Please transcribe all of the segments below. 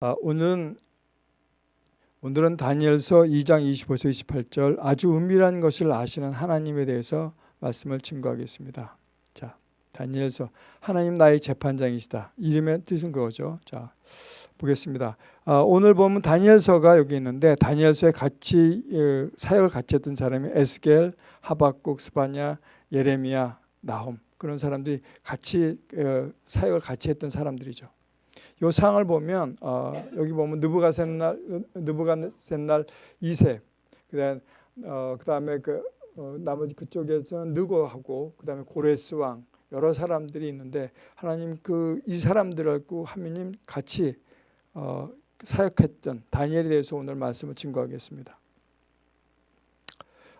아, 오늘은 오늘은 다니엘서 2장 25절 28절 아주 은밀한 것을 아시는 하나님에 대해서 말씀을 증거하겠습니다. 자, 다니엘서 하나님 나의 재판장이시다. 이름의 뜻은 그거죠. 자, 보겠습니다. 아, 오늘 보면 다니엘서가 여기 있는데 다니엘서에 같이 어, 사역을 같이 했던 사람이 에스겔, 하박국, 스바냐, 예레미야, 나홈 그런 사람들이 같이 어, 사역을 같이 했던 사람들이죠. 요 상을 보면 어, 여기 보면 느부갓셋날 느부갓셋날 2세 그다음 어, 그다음에 그 어, 나머지 그쪽에서는 느고하고 그다음에 고레스 왕 여러 사람들이 있는데 하나님 그 이 사람들하고 하나님 같이 어, 사역했던 다니엘에 대해서 오늘 말씀을 증거하겠습니다.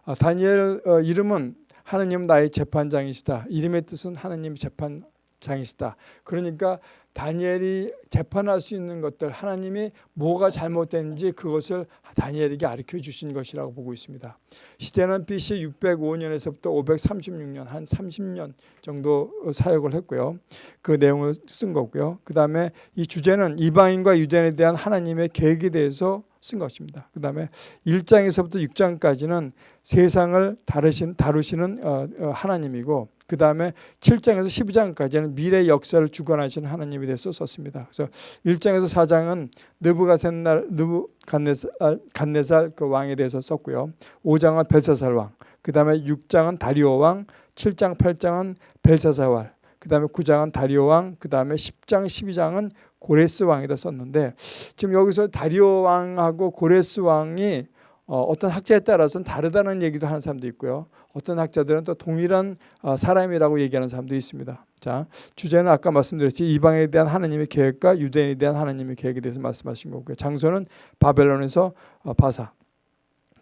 아, 다니엘 어, 이름은 하나님 나의 재판장이시다. 이름의 뜻은 하나님 재판 장이시다. 그러니까 다니엘이 재판할 수 있는 것들 하나님이 뭐가 잘못된지 그것을 다니엘에게 가르쳐 주신 것이라고 보고 있습니다. 시대는 BC 605년에서부터 536년 한 30년 정도 사역을 했고요. 그 내용을 쓴 거고요. 그 다음에 이 주제는 이방인과 유대인에 대한 하나님의 계획에 대해서 쓴 것입니다. 그 다음에 1장에서부터 6장까지는 세상을 다루신, 다루시는 어, 어, 하나님이고 그 다음에 7장에서 12장까지는 미래 역사를 주관하시는 하나님에 대해서 썼습니다. 그래서 1장에서 4장은 느부갓셋날 느부갓네살 그 왕에 대해서 썼고요. 5장은 벨사살 왕, 그 다음에 6장은 다리오 왕, 7장 8장은 벨사살 왕, 그 다음에 9장은 다리오 왕, 그 다음에 10장 12장은 고레스 왕에다 썼는데 지금 여기서 다리오 왕하고 고레스 왕이 어, 떤 학자에 따라서는 다르다는 얘기도 하는 사람도 있고요. 어떤 학자들은 또 동일한 어, 사람이라고 얘기하는 사람도 있습니다. 자, 주제는 아까 말씀드렸지 이방에 대한 하나님의 계획과 유대인에 대한 하나님의 계획에 대해서 말씀하신 거고요. 장소는 바벨론에서 어, 바사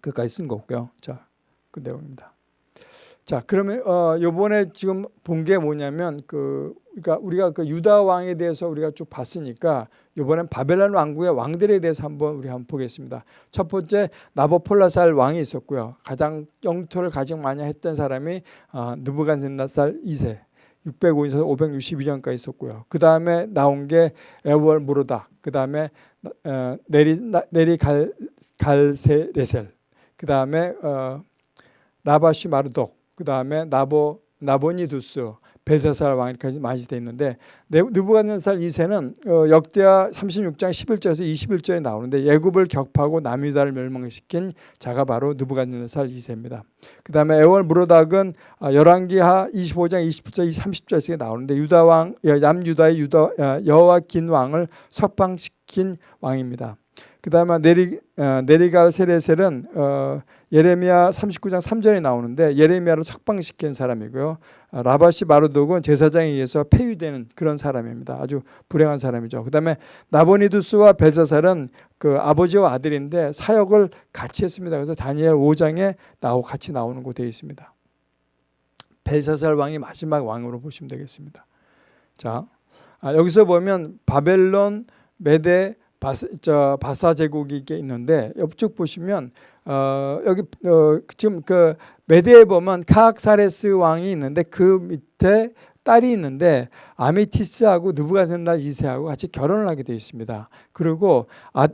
그까지 쓴 거고요. 자, 그 내용입니다. 자, 그러면 어 요번에 지금 본 게 뭐냐면 그 그러니까 우리가 그 유다 왕에 대해서 우리가 쭉 봤으니까 이번엔 바벨론 왕국의 왕들에 대해서 한번 우리 한번 보겠습니다. 첫 번째 나보폴라살 왕이 있었고요. 가장 영토를 가장 많이 했던 사람이 어, 느부갓네살 2세 605에서 562년까지 있었고요. 그 다음에 나온 게 에월 무르다. 그 다음에 어, 네리 네리 갈 갈세레셀. 그 다음에 어, 나바시 마르독. 그 다음에 나보 나보니두스, 벨사살 왕까지 많이 돼 있는데 느부갓네살 2세는 어, 역대하 36장 11절에서 21절에 나오는데 예굽을 격파하고 남유다를 멸망시킨 자가 바로 느부갓네살 2세입니다. 그 다음에 에월 무로닥은 어, 열왕기하 25장 20절 30절에 나오는데 유다 왕 남유다의 유다 어, 여호와긴 왕을 석방시킨 왕입니다. 그 다음에 네리, 어, 네리갈 세레셀은 어, 예레미야 39장 3절에 나오는데 예레미야를 석방시킨 사람이고요. 어, 라바시 마르독은 제사장에 의해서 폐위되는 그런 사람입니다. 아주 불행한 사람이죠. 그 다음에 나보니두스와 벨사살은 그 아버지와 아들인데 사역을 같이 했습니다. 그래서 다니엘 5장에 나오 같이 나오는 곳 되어 있습니다. 벨사살 왕이 마지막 왕으로 보시면 되겠습니다. 자, 아, 여기서 보면 바벨론, 메데, 바사, 저 바사 제국이 있는데 옆쪽 보시면 어, 여기 어, 지금 그 메데에 보면 카악사레스 왕이 있는데 그 밑에 딸이 있는데 아미티스하고 느부갓네살 2세하고 같이 결혼을 하게 되어 있습니다. 그리고 아,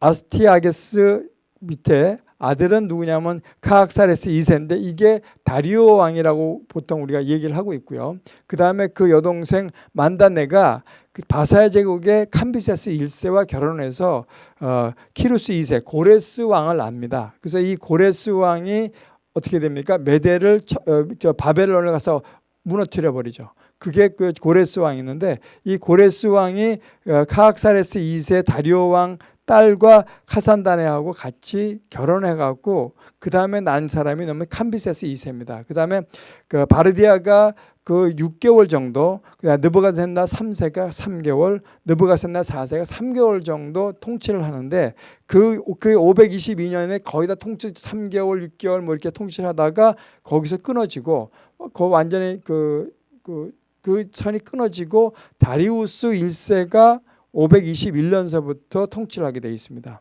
아 스티아게스 밑에 아들은 누구냐면 카악사레스 2세인데 이게 다리오 왕이라고 보통 우리가 얘기를 하고 있고요. 그 다음에 그 여동생 만다네가 그 바사야 제국의 캄비세스 1세와 결혼해서 어, 키루스 2세 고레스 왕을 낳습니다. 그래서 이 고레스 왕이 어떻게 됩니까? 메데를 어, 저 바벨론을 가서 무너뜨려 버리죠. 그게 그 고레스 왕이 있는데 이 고레스 왕이 어, 카악사레스 2세 다리오 왕 딸과 카산다네하고 같이 결혼해갖고 그 다음에 난 사람이 너무 캄비세스 2세입니다. 그 다음에 그 바르디아가 그 6개월 정도, 그다음 느부갓네살 3세가 3개월, 느부갓네살 4세가 3개월 정도 통치를 하는데 그, 그 522년에 거의 다 통치 3개월, 6개월 뭐 이렇게 통치를 하다가 거기서 끊어지고 그 완전히 그, 그, 그 선이 끊어지고 다리우스 1세가 521년서부터 통치를 하게 되어 있습니다.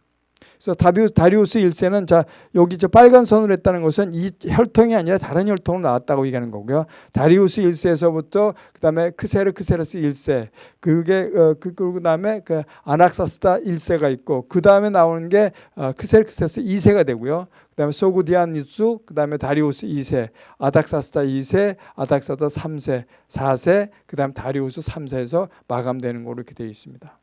그래서 다비우스, 다리우스 1세는 자 여기 저 빨간 선으로 했다는 것은 이 혈통이 아니라 다른 혈통으로 나왔다고 얘기하는 거고요. 다리우스 1세에서부터 그다음에 크세르크세르스 1세 그게 어, 그 그다음에 그 아낙사스다 1세가 있고 그다음에 나오는 게 어, 크세르크세르스 2세가 되고요. 그다음에 소구디아니스, 그다음에 다리우스 2세, 아닥사스다 2세, 아닥사다 3세, 4세, 그다음 다리우스 3세에서 마감되는 걸로 이렇게 되어 있습니다.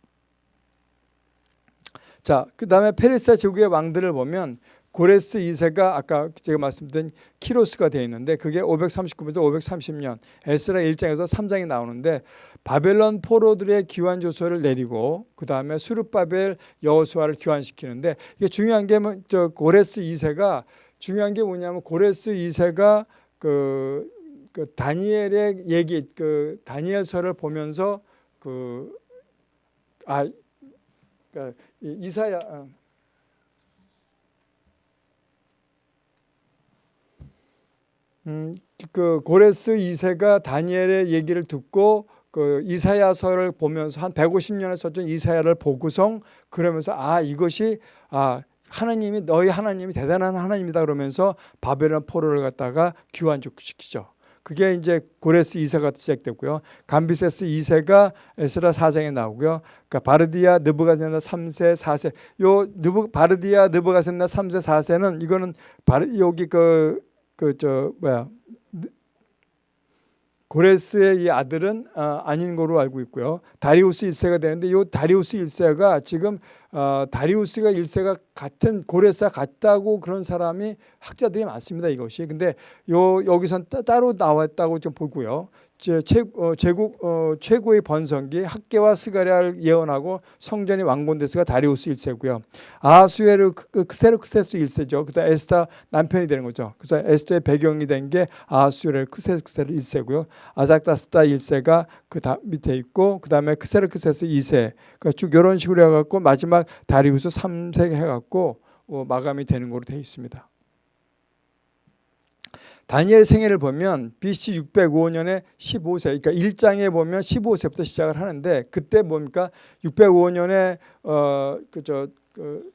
자, 그 다음에 페르시아 제국의 왕들을 보면 고레스 2세가 아까 제가 말씀드린 키로스가 되어 있는데 그게 539년에서 530년 에스라 1장에서 3장이 나오는데 바벨론 포로들의 귀환 조서를 내리고 그 다음에 수르바벨 여호수아를 귀환시키는데 이게 중요한 게저 뭐 고레스 2세가 중요한 게 뭐냐면 고레스 2세가 그, 그 다니엘의 얘기 그 다니엘서를 보면서 그아 그러니까 이사야 어. 음, 그 고레스 2세가 다니엘의 얘기를 듣고 그 이사야서를 보면서 한 150년을 썼던 이사야를 보고성 그러면서 아 이것이 아 하나님이 너희 하나님이 대단한 하나님이다 그러면서 바벨론 포로를 갖다가 귀환시키죠. 그게 이제 고레스 2세가 시작됐고요. 감비세스 2세가 에스라 4장에 나오고요. 그러니까 바르디아 느부가세나 3세, 4세. 요 느부 바르디아 느부가세나 3세, 4세는 이거는 바르 여기 그 그 저 뭐야 고레스의 이 아들은 어, 아닌 거로 알고 있고요. 다리우스 1세가 되는데 이 다리우스 1세가 지금 어, 다리우스가 1세가 같은 고레스와 같다고 그런 사람이 학자들이 많습니다. 이것이. 근데 요 여기선 따로 나왔다고 좀 보고요. 제, 어, 제국 어, 최고의 번성기 학계와 스가랴를 예언하고 성전이 완공됐으가 다리우스 1세고요. 아수에르 크세르크세스 1세죠. 그다음 에스더 남편이 되는 거죠. 그래서 에스더의 배경이 된 게 아수에르 크세르크세스 1세고요. 아닥사스다 1세가 그 밑에 있고 그다음에 크세르크세스 2세. 그러니까 쭉 이런 식으로 해갖고 마지막 다리우스 3세 해갖고 어, 마감이 되는 걸로 되어 있습니다. 다니엘 생애를 보면 BC 605년에 15세, 그러니까 1장에 보면 15세부터 시작을 하는데 그때 뭡니까? 605년에 어 그저 그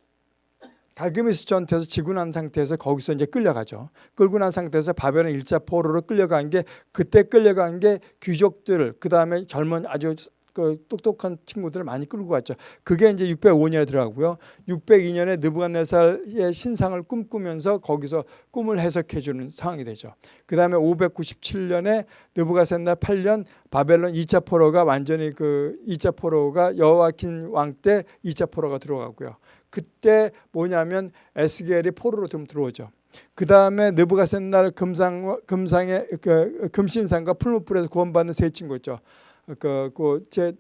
갈그미스 전투에서 지고 난 상태에서 거기서 이제 끌려가죠. 끌고 난 상태에서 바벨론 일자 포로로 끌려간 게 그때 끌려간 게 귀족들 그 다음에 젊은 아주 그 똑똑한 친구들을 많이 끌고 갔죠. 그게 이제 605년에 들어가고요. 602년에 느부갓네살의 신상을 꿈꾸면서 거기서 꿈을 해석해 주는 상황이 되죠. 그다음에 597년에 느부갓네살 8년 바벨론 2차 포로가 완전히 그 2차 포로가 여호와킨 왕 때 2차 포로가 들어가고요. 그때 뭐냐면 에스겔이 포로로 좀 들어오죠. 그 다음에 느부갓네살 금상 금상의 그 금신상과 풀무불에서 구원받는 세 친구 있죠. 그제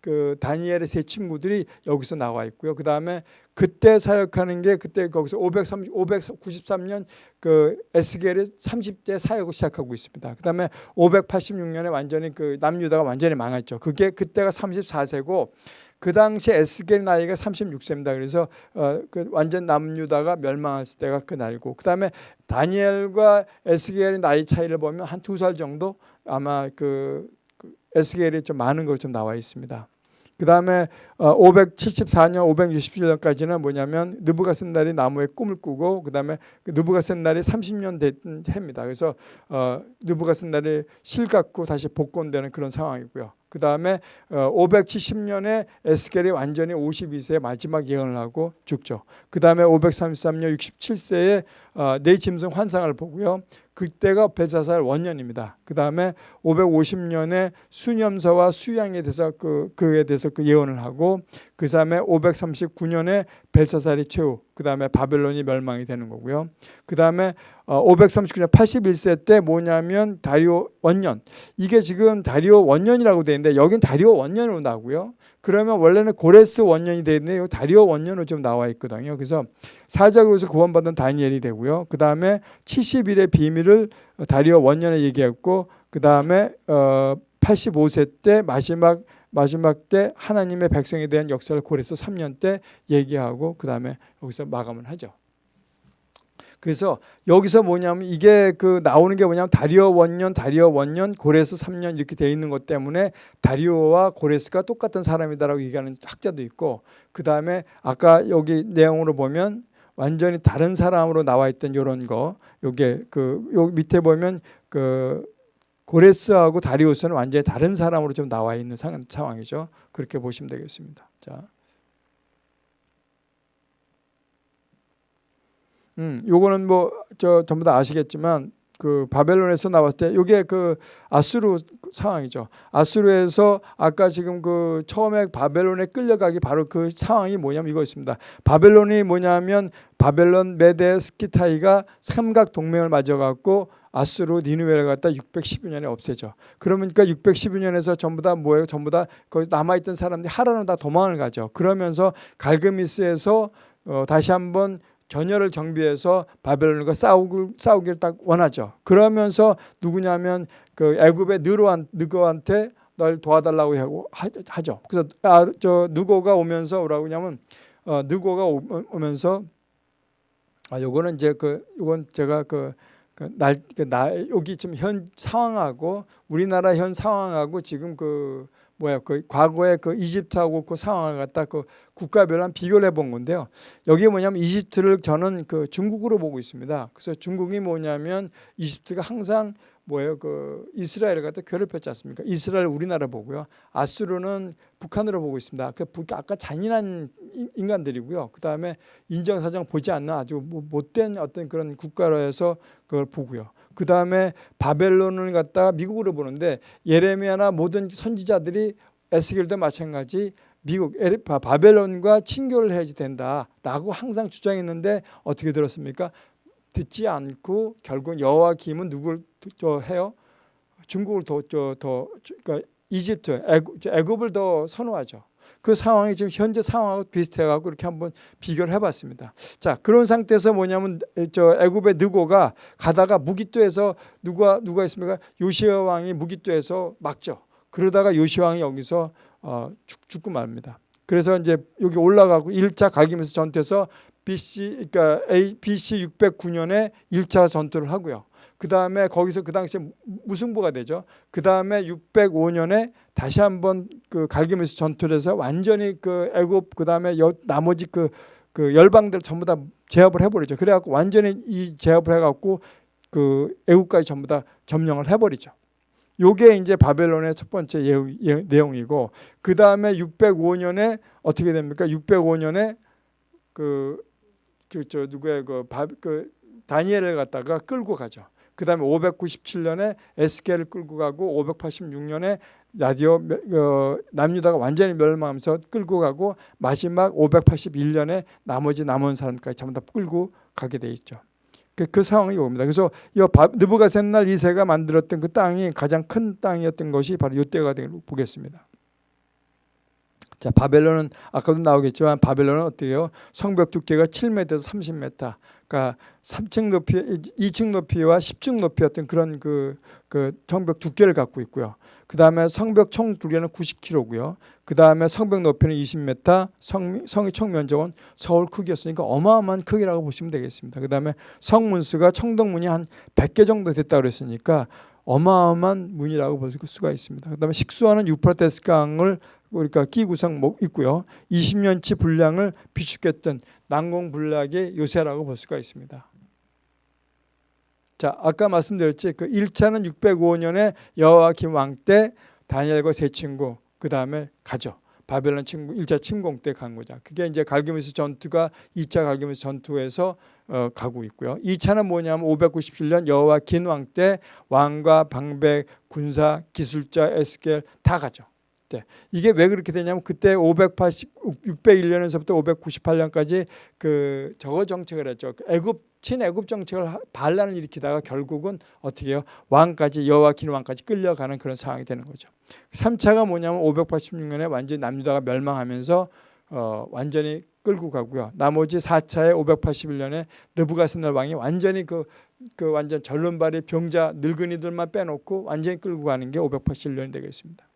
그 다니엘의 세 친구들이 여기서 나와 있고요. 그 다음에 그때 사역하는 게 그때 거기서 530, 593년 그 에스겔이 30대 사역을 시작하고 있습니다. 그 다음에 586년에 완전히 그 남유다가 완전히 망했죠. 그게 그때가 34세고 그 당시 에스겔 나이가 36세입니다. 그래서 어, 그 완전 남유다가 멸망했을 때가 그날이고 그 다음에 다니엘과 에스겔의 나이 차이를 보면 한 두 살 정도 아마 그 에스겔이 좀 많은 걸좀 나와 있습니다. 그 다음에 574년, 어, 567년까지는 뭐냐면 느부갓센날이 나무에 꿈을 꾸고 그 다음에 느부갓센날이 30년 된 해입니다. 그래서 어, 느부갓센날이 실 갖고 다시 복권되는 그런 상황이고요. 그 다음에 570년에 어, 에스겔이 완전히 52세에 마지막 예언을 하고 죽죠. 그 다음에 533년 67세에 네 짐승 환상을 보고요. 그때가 베사살 원년입니다. 그 다음에 550년에 수념서와 수양에 대해서 그, 그에 대해서 그 예언을 하고 그 다음에 539년에 벨사살이 최후 그 다음에 바벨론이 멸망이 되는 거고요. 그 다음에 539년 81세 때 뭐냐면 다리오 원년 이게 지금 다리오 원년이라고 되어 있는데 여긴 다리오 원년으로 나오고요. 그러면 원래는 고레스 원년이 되는데 다리오 원년으로 좀 나와 있거든요. 그래서 사자로서 구원받은 다니엘이 되고요. 그 다음에 70일의 비밀을 다리오 원년에 얘기했고 그 다음에 85세 때 마지막 마지막 때 하나님의 백성에 대한 역사를 고레스 3년 때 얘기하고 그 다음에 여기서 마감을 하죠. 그래서 여기서 뭐냐면 이게 그 나오는 게 뭐냐면 다리오 원년, 다리오 원년, 고레스 3년 이렇게 돼 있는 것 때문에 다리오와 고레스가 똑같은 사람이다라고 얘기하는 학자도 있고 그 다음에 아까 여기 내용으로 보면 완전히 다른 사람으로 나와 있던 이런 거 요게 그 요 밑에 보면 그 고레스하고 다리우스는 완전히 다른 사람으로 좀 나와 있는 상황이죠. 그렇게 보시면 되겠습니다. 자. 음, 요거는 뭐 저 전부 다 아시겠지만 그 바벨론에서 나왔을 때 요게 그 아수르 상황이죠. 아수르에서 아까 지금 그 처음에 바벨론에 끌려가기 바로 그 상황이 뭐냐면 이거였습니다. 바벨론이 뭐냐면 바벨론, 메데, 스키타이가 삼각 동맹을 맺어 갖고 아수르 니누웨를 갖다 612년에 없애죠. 그러니까 612년에서 전부 다 뭐예요? 전부 다 거기 남아있던 사람들이 하라는 다 도망을 가죠. 그러면서 갈그미스에서 어, 다시 한번 전열을 정비해서 바벨론과 싸우길, 싸우길 딱 원하죠. 그러면서 누구냐면 그 애굽의 느로한 느고한테 널 도와달라고 하고 하죠. 그래서 아, 저 느고가 오면서 뭐라고 하냐면 어, 느고가 오면서 아 요거는 이제 그 요건 제가 그 날, 그 나, 여기 지금 현 상황하고 우리나라 현 상황하고 지금 그 뭐야 그 과거의 그 이집트하고 그 상황을 갖다 그 국가별로 한 비교를 해본 건데요. 여기 뭐냐면 이집트를 저는 그 중국으로 보고 있습니다. 그래서 중국이 뭐냐면 이집트가 항상 뭐예요 그 이스라엘을 갖다 괴롭혔지 않습니까? 이스라엘 우리나라 보고요. 아수르는 북한으로 보고 있습니다. 그 아까 잔인한 인간들이고요. 그 다음에 인정사정 보지 않는 아주 뭐 못된 어떤 그런 국가로 해서 그걸 보고요. 그 다음에 바벨론을 갖다가 미국으로 보는데 예레미야나 모든 선지자들이 에스겔도 마찬가지 미국 바벨론과 친교를 해야지 된다라고 항상 주장했는데 어떻게 들었습니까? 듣지 않고 결국 여호와 김은 누굴 저 해요? 중국을 더더 그러니까 이집트 애굽 을 더 선호하죠. 그 상황이 지금 현재 상황하고 비슷해갖고 이렇게 한번 비교를 해봤습니다. 자 그런 상태에서 뭐냐면 저 애굽의 느고가 가다가 무기토에서 누가 누가 있습니까? 요시아 왕이 무기토에서 막죠. 그러다가 요시아 왕이 여기서 어, 죽, 죽고 말입니다. 그래서 이제 여기 올라가고 1차 갈기면서 전투에서 BC 그러니까 A, BC 609년에 1차 전투를 하고요. 그 다음에 거기서 그 당시에 무승부가 되죠. 그 다음에 605년에 다시 한번 그 갈기면서 전투를 해서 완전히 그 애굽 그 다음에 나머지 그, 그 열방들 전부 다 제압을 해버리죠. 그래갖고 완전히 이 제압을 해갖고 그 애국까지 전부 다 점령을 해버리죠. 요게 이제 바벨론의 첫 번째 예, 예, 내용이고 그 다음에 605년에 어떻게 됩니까? 605년에 그 그 저 누구의 그, 바, 그 다니엘을 갖다가 끌고 가죠. 그 다음에 597년에 에스겔을 끌고 가고 586년에 라디오 어, 남유다가 완전히 멸망하면서 끌고 가고 마지막 581년에 나머지 남은 사람까지 전부 다 끌고 가게 돼 있죠. 그, 그 상황이 옵니다. 그래서 이 느부갓셋날 이세가 만들었던 그 땅이 가장 큰 땅이었던 것이 바로 이때가 되길 보겠습니다. 자, 바벨론은 아까도 나오겠지만 바벨론은 어때요? 성벽 두께가 7m에서 30m. 그러니까 3층 높이, 2층 높이와 10층 높이였던 그런 그, 그 성벽 두께를 갖고 있고요. 그 다음에 성벽 총 두께는 90km고요. 그 다음에 성벽 높이는 20m, 성, 성의 총 면적은 서울 크기였으니까 어마어마한 크기라고 보시면 되겠습니다. 그 다음에 성문수가 청동문이 한 100개 정도 됐다고 그랬으니까 어마어마한 문이라고 볼 수가 있습니다. 그 다음에 식수하는 유프라테스 강을 그러니까 기구상 있고요. 20년치 분량을 비축했던 난공불락의 요새라고 볼 수가 있습니다. 자, 아까 말씀드렸지 그 1차는 605년에 여호와김 왕 때 다니엘과 세 친구 그 다음에 가죠. 바벨론 침공 1차 침공 때 간 거죠. 그게 이제 갈기미스 전투가 2차 갈기미스 전투에서 어, 가고 있고요. 2차는 뭐냐면 597년 여호와 긴 왕 때 왕과 방백, 군사, 기술자, 에스겔 다 가죠. 때 이게 왜 그렇게 되냐면 그때 580 601년에서부터 598년까지 그 저거 정책을 했죠. 그 애굽 친애굽 정책을 반란을 일으키다가 결국은 어떻게 해요? 왕까지 여호와킨 왕까지 끌려가는 그런 상황이 되는 거죠. 3차가 뭐냐면 586년에 완전히 남유다가 멸망하면서 어, 완전히 끌고 가고요. 나머지 4차에 581년에 느부갓네살 왕이 완전히 그, 그 완전 전론발의 병자 늙은이들만 빼놓고 완전히 끌고 가는 게 581년이 되겠습니다.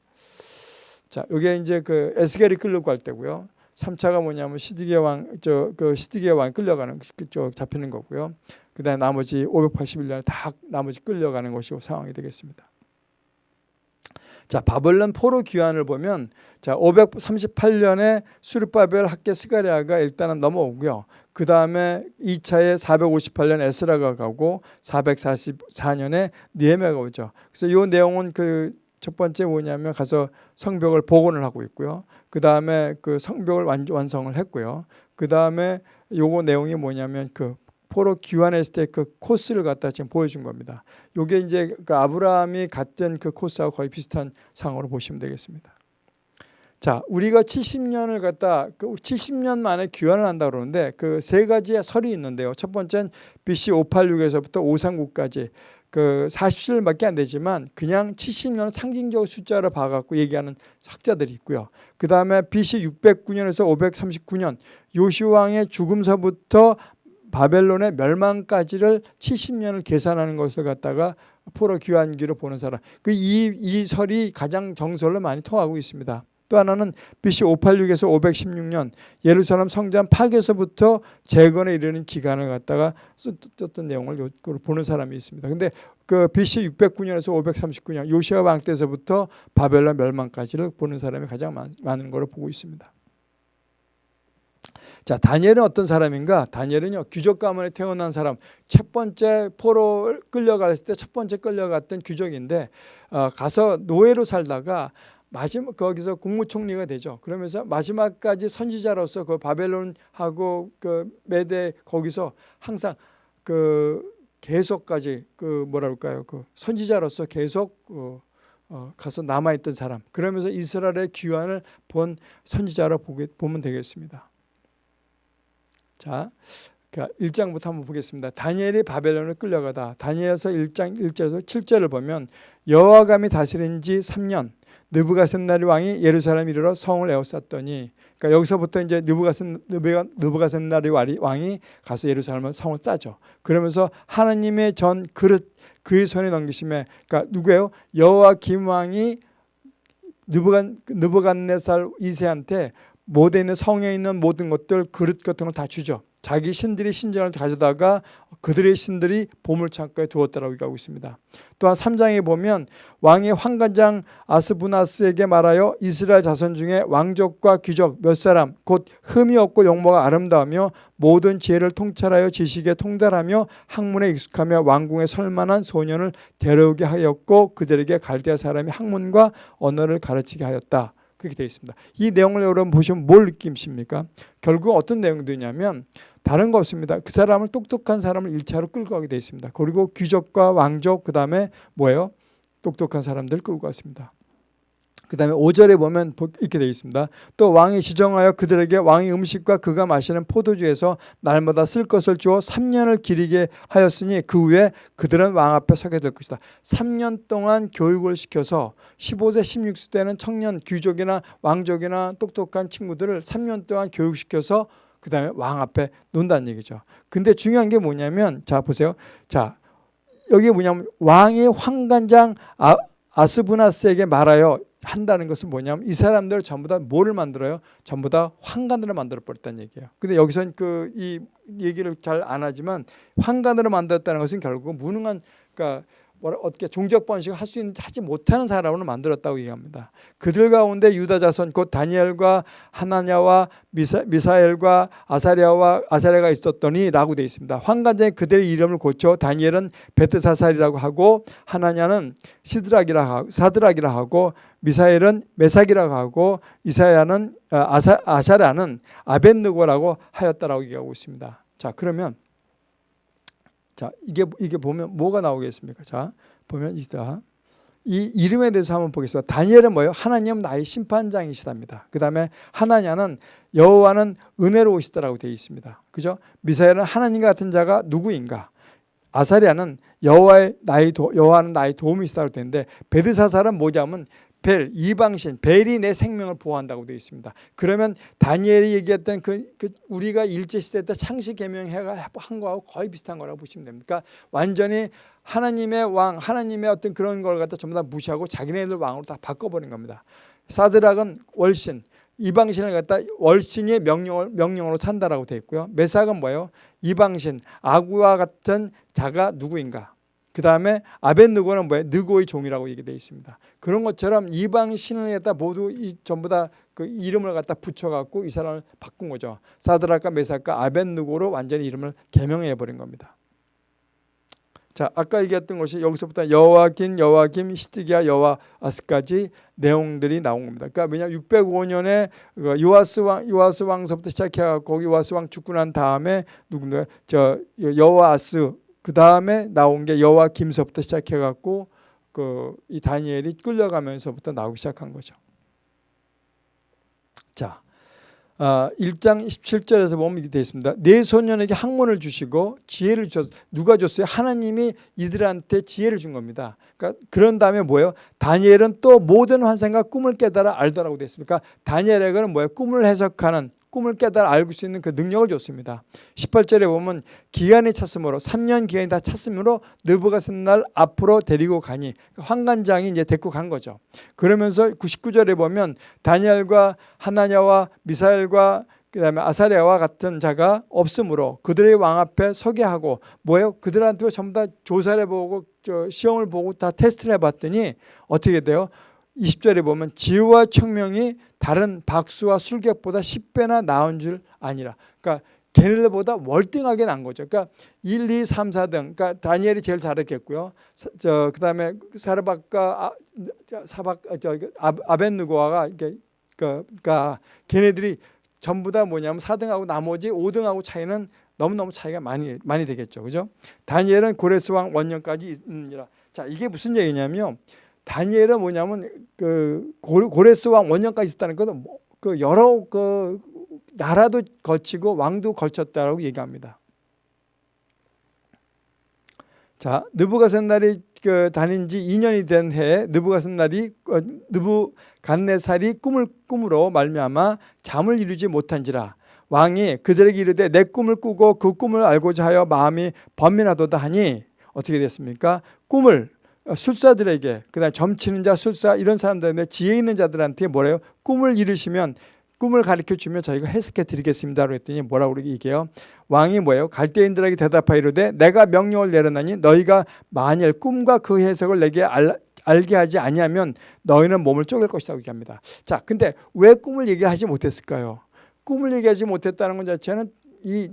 자, 이게 이제 그 에스겔이 끌고 갈 때고요. 3차가 뭐냐면 시드기의 왕, 저, 그 시드기의 왕 끌려가는, 그쪽 잡히는 거고요. 그 다음에 나머지 581년 다 나머지 끌려가는 것이고 상황이 되겠습니다. 자, 바벨론 포로 귀환을 보면 자, 538년에 수르바벨 학계 스가리아가 일단은 넘어오고요. 그 다음에 2차에 458년 에스라가 가고 444년에 니에메가 오죠. 그래서 이 내용은 그 첫 번째 뭐냐면 가서 성벽을 복원을 하고 있고요. 그 다음에 그 성벽을 완성을 했고요. 그 다음에 요거 내용이 뭐냐면 그 포로 귀환했을 때 그 코스를 갖다 지금 보여준 겁니다. 요게 이제 그 아브라함이 갔던 그 코스하고 거의 비슷한 상으로 보시면 되겠습니다. 자, 우리가 70년을 갖다 그 70년 만에 귀환을 한다 그러는데 그 세 가지의 설이 있는데요. 첫 번째는 BC 586에서부터 539까지 그 40실밖에 안 되지만 그냥 70년 상징적 숫자를 봐갖고 얘기하는 학자들이 있고요. 그 다음에 BC 609년에서 539년 요시왕의 죽음서부터 바벨론의 멸망까지를 70년을 계산하는 것을 갖다가 포로 귀환기로 보는 사람. 그 이 이 설이 가장 정설로 많이 통하고 있습니다. 또 하나는 BC 586에서 516년 예루살렘 성전 파괴에서부터 재건에 이르는 기간을 갖다가 썼던 내용을 보는 사람이 있습니다. 근데 그 BC 609년에서 539년 요시아 왕 때서부터 바벨론 멸망까지를 보는 사람이 가장 많은 걸로 보고 있습니다. 자, 다니엘은 어떤 사람인가? 다니엘은요, 귀족 가문에 태어난 사람. 첫 번째 포로 끌려갔을 때 첫 번째 끌려갔던 귀족인데 어, 가서 노예로 살다가 마지막 거기서 국무총리가 되죠. 그러면서 마지막까지 선지자로서 그 바벨론하고 그 메대 거기서 항상 그 계속까지 그 뭐랄까요 그 선지자로서 계속 어, 어, 가서 남아 있던 사람. 그러면서 이스라엘의 귀환을 본 선지자로 보게 보면 되겠습니다. 자, 그러니까 1장부터 한번 보겠습니다. 다니엘이 바벨론을 끌려가다. 다니엘서 1장 1절에서 7절을 보면 여호와감이 다스린 지 3년 느부갓셋나리 왕이 예루살렘 이르러 성을 에워쌌더니 그러니까 여기서부터 이제 느부갓셋 느부갓셋나리 왕이 가서 예루살렘 성을 싸죠. 그러면서 하나님의 전 그릇 그의 손에 넘기심에 그러니까 누구예요? 여호와 김 왕이 느부갓 느부갓네살 2세한테 모든 있는 성에 있는 모든 것들 그릇 같은 걸 다 주죠. 자기 신들이 신전을 가져다가 그들의 신들이 보물창고에 두었다라고 얘기하고 있습니다. 또한 3장에 보면 왕이 황관장 아스부나스에게 말하여 이스라엘 자손 중에 왕족과 귀족 몇 사람 곧 흠이 없고 용모가 아름다우며 모든 지혜를 통찰하여 지식에 통달하며 학문에 익숙하며 왕궁에 설만한 소년을 데려오게 하였고 그들에게 갈대아 사람이 학문과 언어를 가르치게 하였다. 그렇게 되어 있습니다. 이 내용을 여러분 보시면 뭘 느끼십니까? 결국 어떤 내용들이냐면 다른 거 없습니다. 그 사람을 똑똑한 사람을 1차로 끌고 가게 되어 있습니다. 그리고 귀족과 왕족 그 다음에 뭐예요? 똑똑한 사람들 끌고 갔습니다. 그 다음에 5절에 보면 이렇게 되어 있습니다. 또 왕이 지정하여 그들에게 왕의 음식과 그가 마시는 포도주에서 날마다 쓸 것을 주어 3년을 기리게 하였으니 그 후에 그들은 왕 앞에 서게 될 것이다. 3년 동안 교육을 시켜서 15세 16세 때는 청년 귀족이나 왕족이나 똑똑한 친구들을 3년 동안 교육시켜서 그 다음에 왕 앞에 논다는 얘기죠. 근데 중요한 게 뭐냐면 자 보세요. 자 여기 뭐냐면 왕이 황관장 아, 아스부나스에게 말하여 한다는 것은 뭐냐면 이 사람들 전부 다 뭐를 만들어요? 전부 다 황간으로 만들어 버렸다는 얘기예요. 근데 여기선 그 이 얘기를 잘 안 하지만 황간으로 만들었다는 것은 결국 무능한 그러니까 어떻게 종족 번식을 할수 있는 하지 못하는 사람으로 만들었다고 얘기합니다. 그들 가운데 유다 자손 곧 다니엘과 하나냐와 미사, 미사엘과 아사리아와 아사리아가 있었더니라고 되어 있습니다. 황관장이 그들의 이름을 고쳐 다니엘은 베트사살이라고 하고 하나냐는 시드락이라 하고 사드락이라 하고 미사엘은 메삭이라고 하고 이사야는 어, 아사, 아샤라는 아벤느고라고 하였다라고 얘기하고 있습니다. 자 그러면 자, 이게 이게 보면 뭐가 나오겠습니까? 자, 보면 이다. 이 이름에 대해서 한번 보겠습니다. 다니엘은 뭐예요? 하나님 나의 심판장이시답니다. 그 다음에 하나냐는 여호와는 은혜로우시다라고 되어 있습니다. 그죠? 미사엘은 하나님 같은 자가 누구인가? 아사리아는 여호와의 나의 도, 여호와는 나의 도움이시다고 되는데 베드사살은 뭐냐면 벨 이방신 벨이 내 생명을 보호한다고 되어 있습니다. 그러면 다니엘이 얘기했던 그, 그 우리가 일제 시대 때 창시 개명해가 한 거하고 거의 비슷한 거라고 보시면 됩니다. 그러니까 완전히 하나님의 왕, 하나님의 어떤 그런 걸 갖다 전부 다 무시하고 자기네들 왕으로 다 바꿔버린 겁니다. 사드락은 월신, 이방신을 갖다 월신의 명령을, 명령으로 찬다라고 되어 있고요. 메삭은 뭐예요? 이방신, 아구와 같은 자가 누구인가? 그 다음에 아벤느고는 뭐예요? 느고의 종이라고 얘기되어 있습니다. 그런 것처럼 이방신을 갖다 모두 이 전부 다 그 이름을 갖다 붙여갖고 이 사람을 바꾼 거죠. 사드락과 메삭과 아벤느고로 완전히 이름을 개명해 버린 겁니다. 자, 아까 얘기했던 것이 여기서부터 여호와긴, 여호와김, 히스기야, 여호와아스까지 내용들이 나온 겁니다. 그러니까 왜냐 605년에 요아스 왕 요아스 왕서부터 시작해 갖고 요아스 왕 죽고 난 다음에 누군가 저 여호아스 그 다음에 나온 게 여호와김서부터 시작해 갖고 그 이 다니엘이 끌려가면서부터 나오기 시작한 거죠. 자, 아, 1장 17절에서 보면 이렇게 되어 있습니다. 내 소년에게 학문을 주시고 지혜를 주셨 누가 줬어요? 하나님이 이들한테 지혜를 준 겁니다. 그러니까 그런 다음에 뭐예요? 다니엘은 또 모든 환상과 꿈을 깨달아 알더라고 되어 있습니까? 다니엘에게는 뭐예요? 꿈을 해석하는 꿈을 깨달아 알고 수 있는 그 능력을 줬습니다. 18절에 보면 기간이 찼으므로 3년 기간이 다 찼으므로 느부갓셋날 앞으로 데리고 가니 환관장이 이제 데리고 간 거죠. 그러면서 99절에 보면 다니엘과 하나냐와 미사엘과 그 다음에 아사리아와 같은 자가 없으므로 그들의 왕 앞에 서게 하고 뭐예요? 그들한테 전부 다 조사를 해보고 시험을 보고 다 테스트를 해봤더니 어떻게 돼요? 20절에 보면 지혜와 청명이 다른 박수와 술객보다 10배나 나은 줄 아니라 그러니까 걔네들보다 월등하게 난 거죠. 그러니까 1, 2, 3, 4등. 그러니까 다니엘이 제일 잘했겠고요. 저 그다음에 사르박과 아, 사박 저 아, 아벤느고아가 이게 그러니까 걔네들이 전부 다 뭐냐면 4등하고 나머지 5등하고 차이는 너무너무 차이가 많이 많이 되겠죠. 그죠? 다니엘은 고레스 왕 원년까지 있느니라. 자, 이게 무슨 얘기냐면 다니엘은 뭐냐면 그 고레스 왕 원년까지 있었다는 것은 뭐그 여러 그 나라도 거치고 왕도 걸쳤다라고 얘기합니다. 자, 느부갓셋날이 그 다닌 지 2년이 된 해에 느부갓셋날이 어, 느부갓네살이 꿈을 꿈으로 말미암아 잠을 이루지 못한지라 왕이 그들에게 이르되 내 꿈을 꾸고 그 꿈을 알고자 하여 마음이 번민하도다 하니 어떻게 됐습니까? 꿈을 어, 술사들에게 그다음 점치는 자 술사 이런 사람들한테 지혜 있는 자들한테 뭐래요? 꿈을 이루시면 꿈을 가르쳐 주면 저희가 해석해 드리겠습니다라고 했더니 뭐라고 얘기해요? 왕이 뭐예요? 갈대인들에게 대답하이르되 내가 명령을 내려나니 너희가 만일 꿈과 그 해석을 내게 알, 알게 하지 아니하면 너희는 몸을 쪼갤 것이라고 얘기합니다. 자, 근데 왜 꿈을 얘기하지 못했을까요? 꿈을 얘기하지 못했다는 것 자체는 이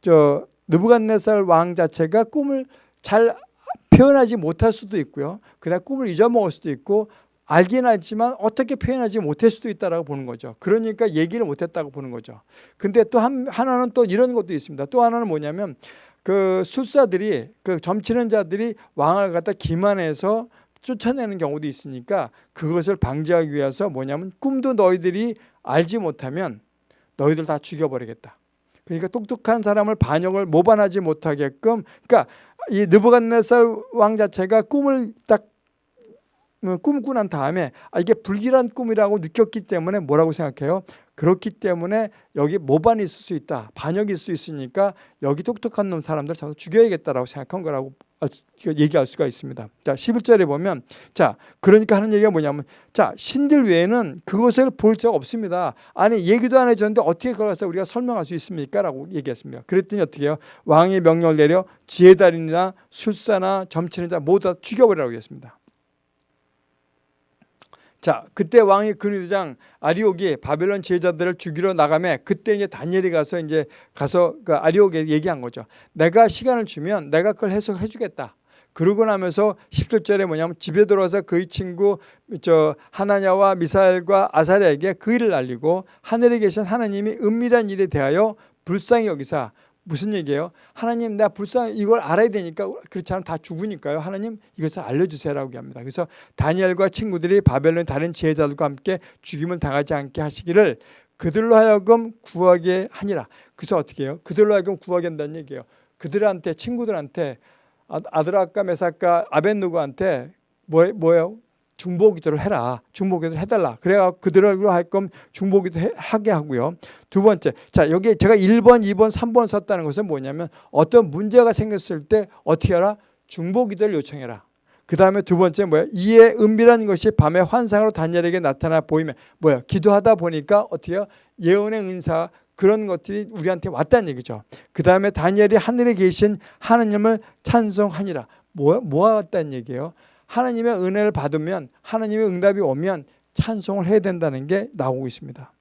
저 느부갓네살 왕 자체가 꿈을 잘 표현하지 못할 수도 있고요. 그냥 꿈을 잊어먹을 수도 있고 알긴 알지만 어떻게 표현하지 못할 수도 있다라고 보는 거죠. 그러니까 얘기를 못했다고 보는 거죠. 근데 또 한, 하나는 또 이런 것도 있습니다. 또 하나는 뭐냐면 그 술사들이 그 점치는 자들이 왕을 갖다 기만해서 쫓아내는 경우도 있으니까 그것을 방지하기 위해서 뭐냐면 꿈도 너희들이 알지 못하면 너희들 다 죽여버리겠다. 그러니까 똑똑한 사람을 반역을 모반하지 못하게끔 그러니까 이 느부갓네살 왕 자체가 꿈을 딱 어, 꿈꾸고 난 다음에 아, 이게 불길한 꿈이라고 느꼈기 때문에 뭐라고 생각해요? 그렇기 때문에 여기 모반이 있을 수 있다. 반역이 있을 수 있으니까 여기 똑똑한 놈 사람들 잡아 죽여야겠다라고 생각한 거라고 얘기할 수가 있습니다. 자, 11절에 보면 자, 그러니까 하는 얘기가 뭐냐면 자, 신들 외에는 그것을 볼적 없습니다. 아니, 얘기도 안 해줬는데 어떻게 서 우리가 설명할 수 있습니까? 라고 얘기했습니다. 그랬더니 어떻게 해요? 왕의 명령을 내려 지혜달인이나 술사나 점치는 자 모두 다 죽여버리라고 했습니다. 자, 그때 왕이 근위대장 아리옥이 바벨론 제자들을 죽이러 나가매 그때 이제 다니엘이 가서 이제 가서 그 아리옥에 얘기한 거죠. 내가 시간을 주면 내가 그걸 해석해 주겠다. 그러고 나면서 17절에 뭐냐면 집에 들어와서 그의 친구 저 하나냐와 미사엘과 아사리에게 그 일을 알리고 하늘에 계신 하나님이 은밀한 일에 대하여 불쌍히 여기사 무슨 얘기예요? 하나님 내가 불쌍 이걸 알아야 되니까 그렇지 않으면 다 죽으니까요. 하나님 이것을 알려주세요라고 합니다. 그래서 다니엘과 친구들이 바벨론 다른 지혜자들과 함께 죽임을 당하지 않게 하시기를 그들로 하여금 구하게 하니라. 그래서 어떻게 해요? 그들로 하여금 구하게 한다는 얘기예요. 그들한테 친구들한테 아, 아드라카 메사카 아벤누고한테 뭐, 뭐예요? 중보기도를 해라. 중보기도를 해달라. 그래야 그들로 할끔 중보기도 하게 하고요. 두 번째, 자 여기 제가 1번, 2번, 3번 썼다는 것은 뭐냐면 어떤 문제가 생겼을 때 어떻게 하라? 중보기도를 요청해라. 그 다음에 두 번째 뭐야? 이에 은밀한 것이 밤에 환상으로 다니엘에게 나타나 보이면 뭐야? 기도하다 보니까 어떻게요? 예언의 은사 그런 것들이 우리한테 왔다는 얘기죠. 그 다음에 다니엘이 하늘에 계신 하느님을 찬송하니라. 뭐, 뭐가 왔다는 얘기예요? 하나님의 은혜를 받으면 하나님의 응답이 오면 찬송을 해야 된다는 게 나오고 있습니다.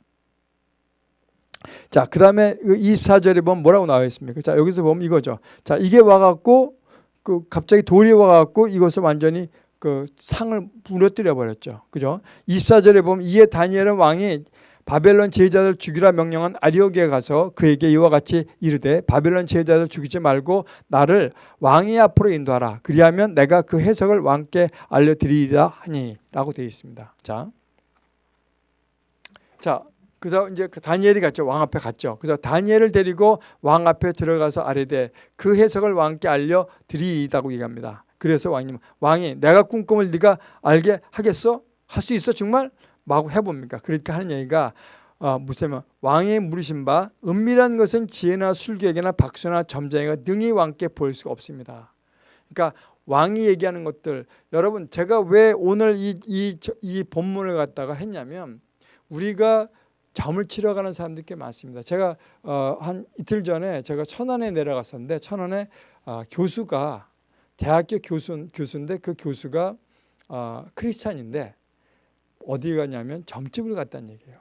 자, 그 다음에 24절에 보면 뭐라고 나와 있습니까? 자, 여기서 보면 이거죠. 자, 이게 와갖고, 그 갑자기 돌이 와갖고 이것을 완전히 그 상을 무너뜨려 버렸죠. 그죠? 24절에 보면 이에 다니엘은 왕이 바벨론 제자들 죽이라 명령한 아리오기에 가서 그에게 이와 같이 이르되 바벨론 제자들 죽이지 말고 나를 왕의 앞으로 인도하라. 그리하면 내가 그 해석을 왕께 알려드리리라 하니라고 되어 있습니다. 자, 자, 그래서 이제 그 다니엘이 갔죠. 왕 앞에 갔죠. 그래서 다니엘을 데리고 왕 앞에 들어가서 아뢰되 그 해석을 왕께 알려 드리다고 얘기합니다. 그래서 왕님 왕이 내가 꾼 꿈을 네가 알게 하겠어? 할 수 있어 정말? 마구 해봅니까? 그러니까 하는 얘기가 어, 무슨 왕의 물으신 바 은밀한 것은 지혜나 술객이나 박수나 점쟁이가 능히 왕께 보일 수가 없습니다. 그러니까 왕이 얘기하는 것들 여러분 제가 왜 오늘 이, 이, 이 본문을 갖다가 했냐면 우리가 점을 치러 가는 사람들이 꽤 많습니다. 제가 어, 한 이틀 전에 제가 천안에 내려갔었는데 천안에 어, 교수가 대학교 교수 교수인데 그 교수가 어, 크리스찬인데 어디 가냐면 점집을 갔다는 얘기예요.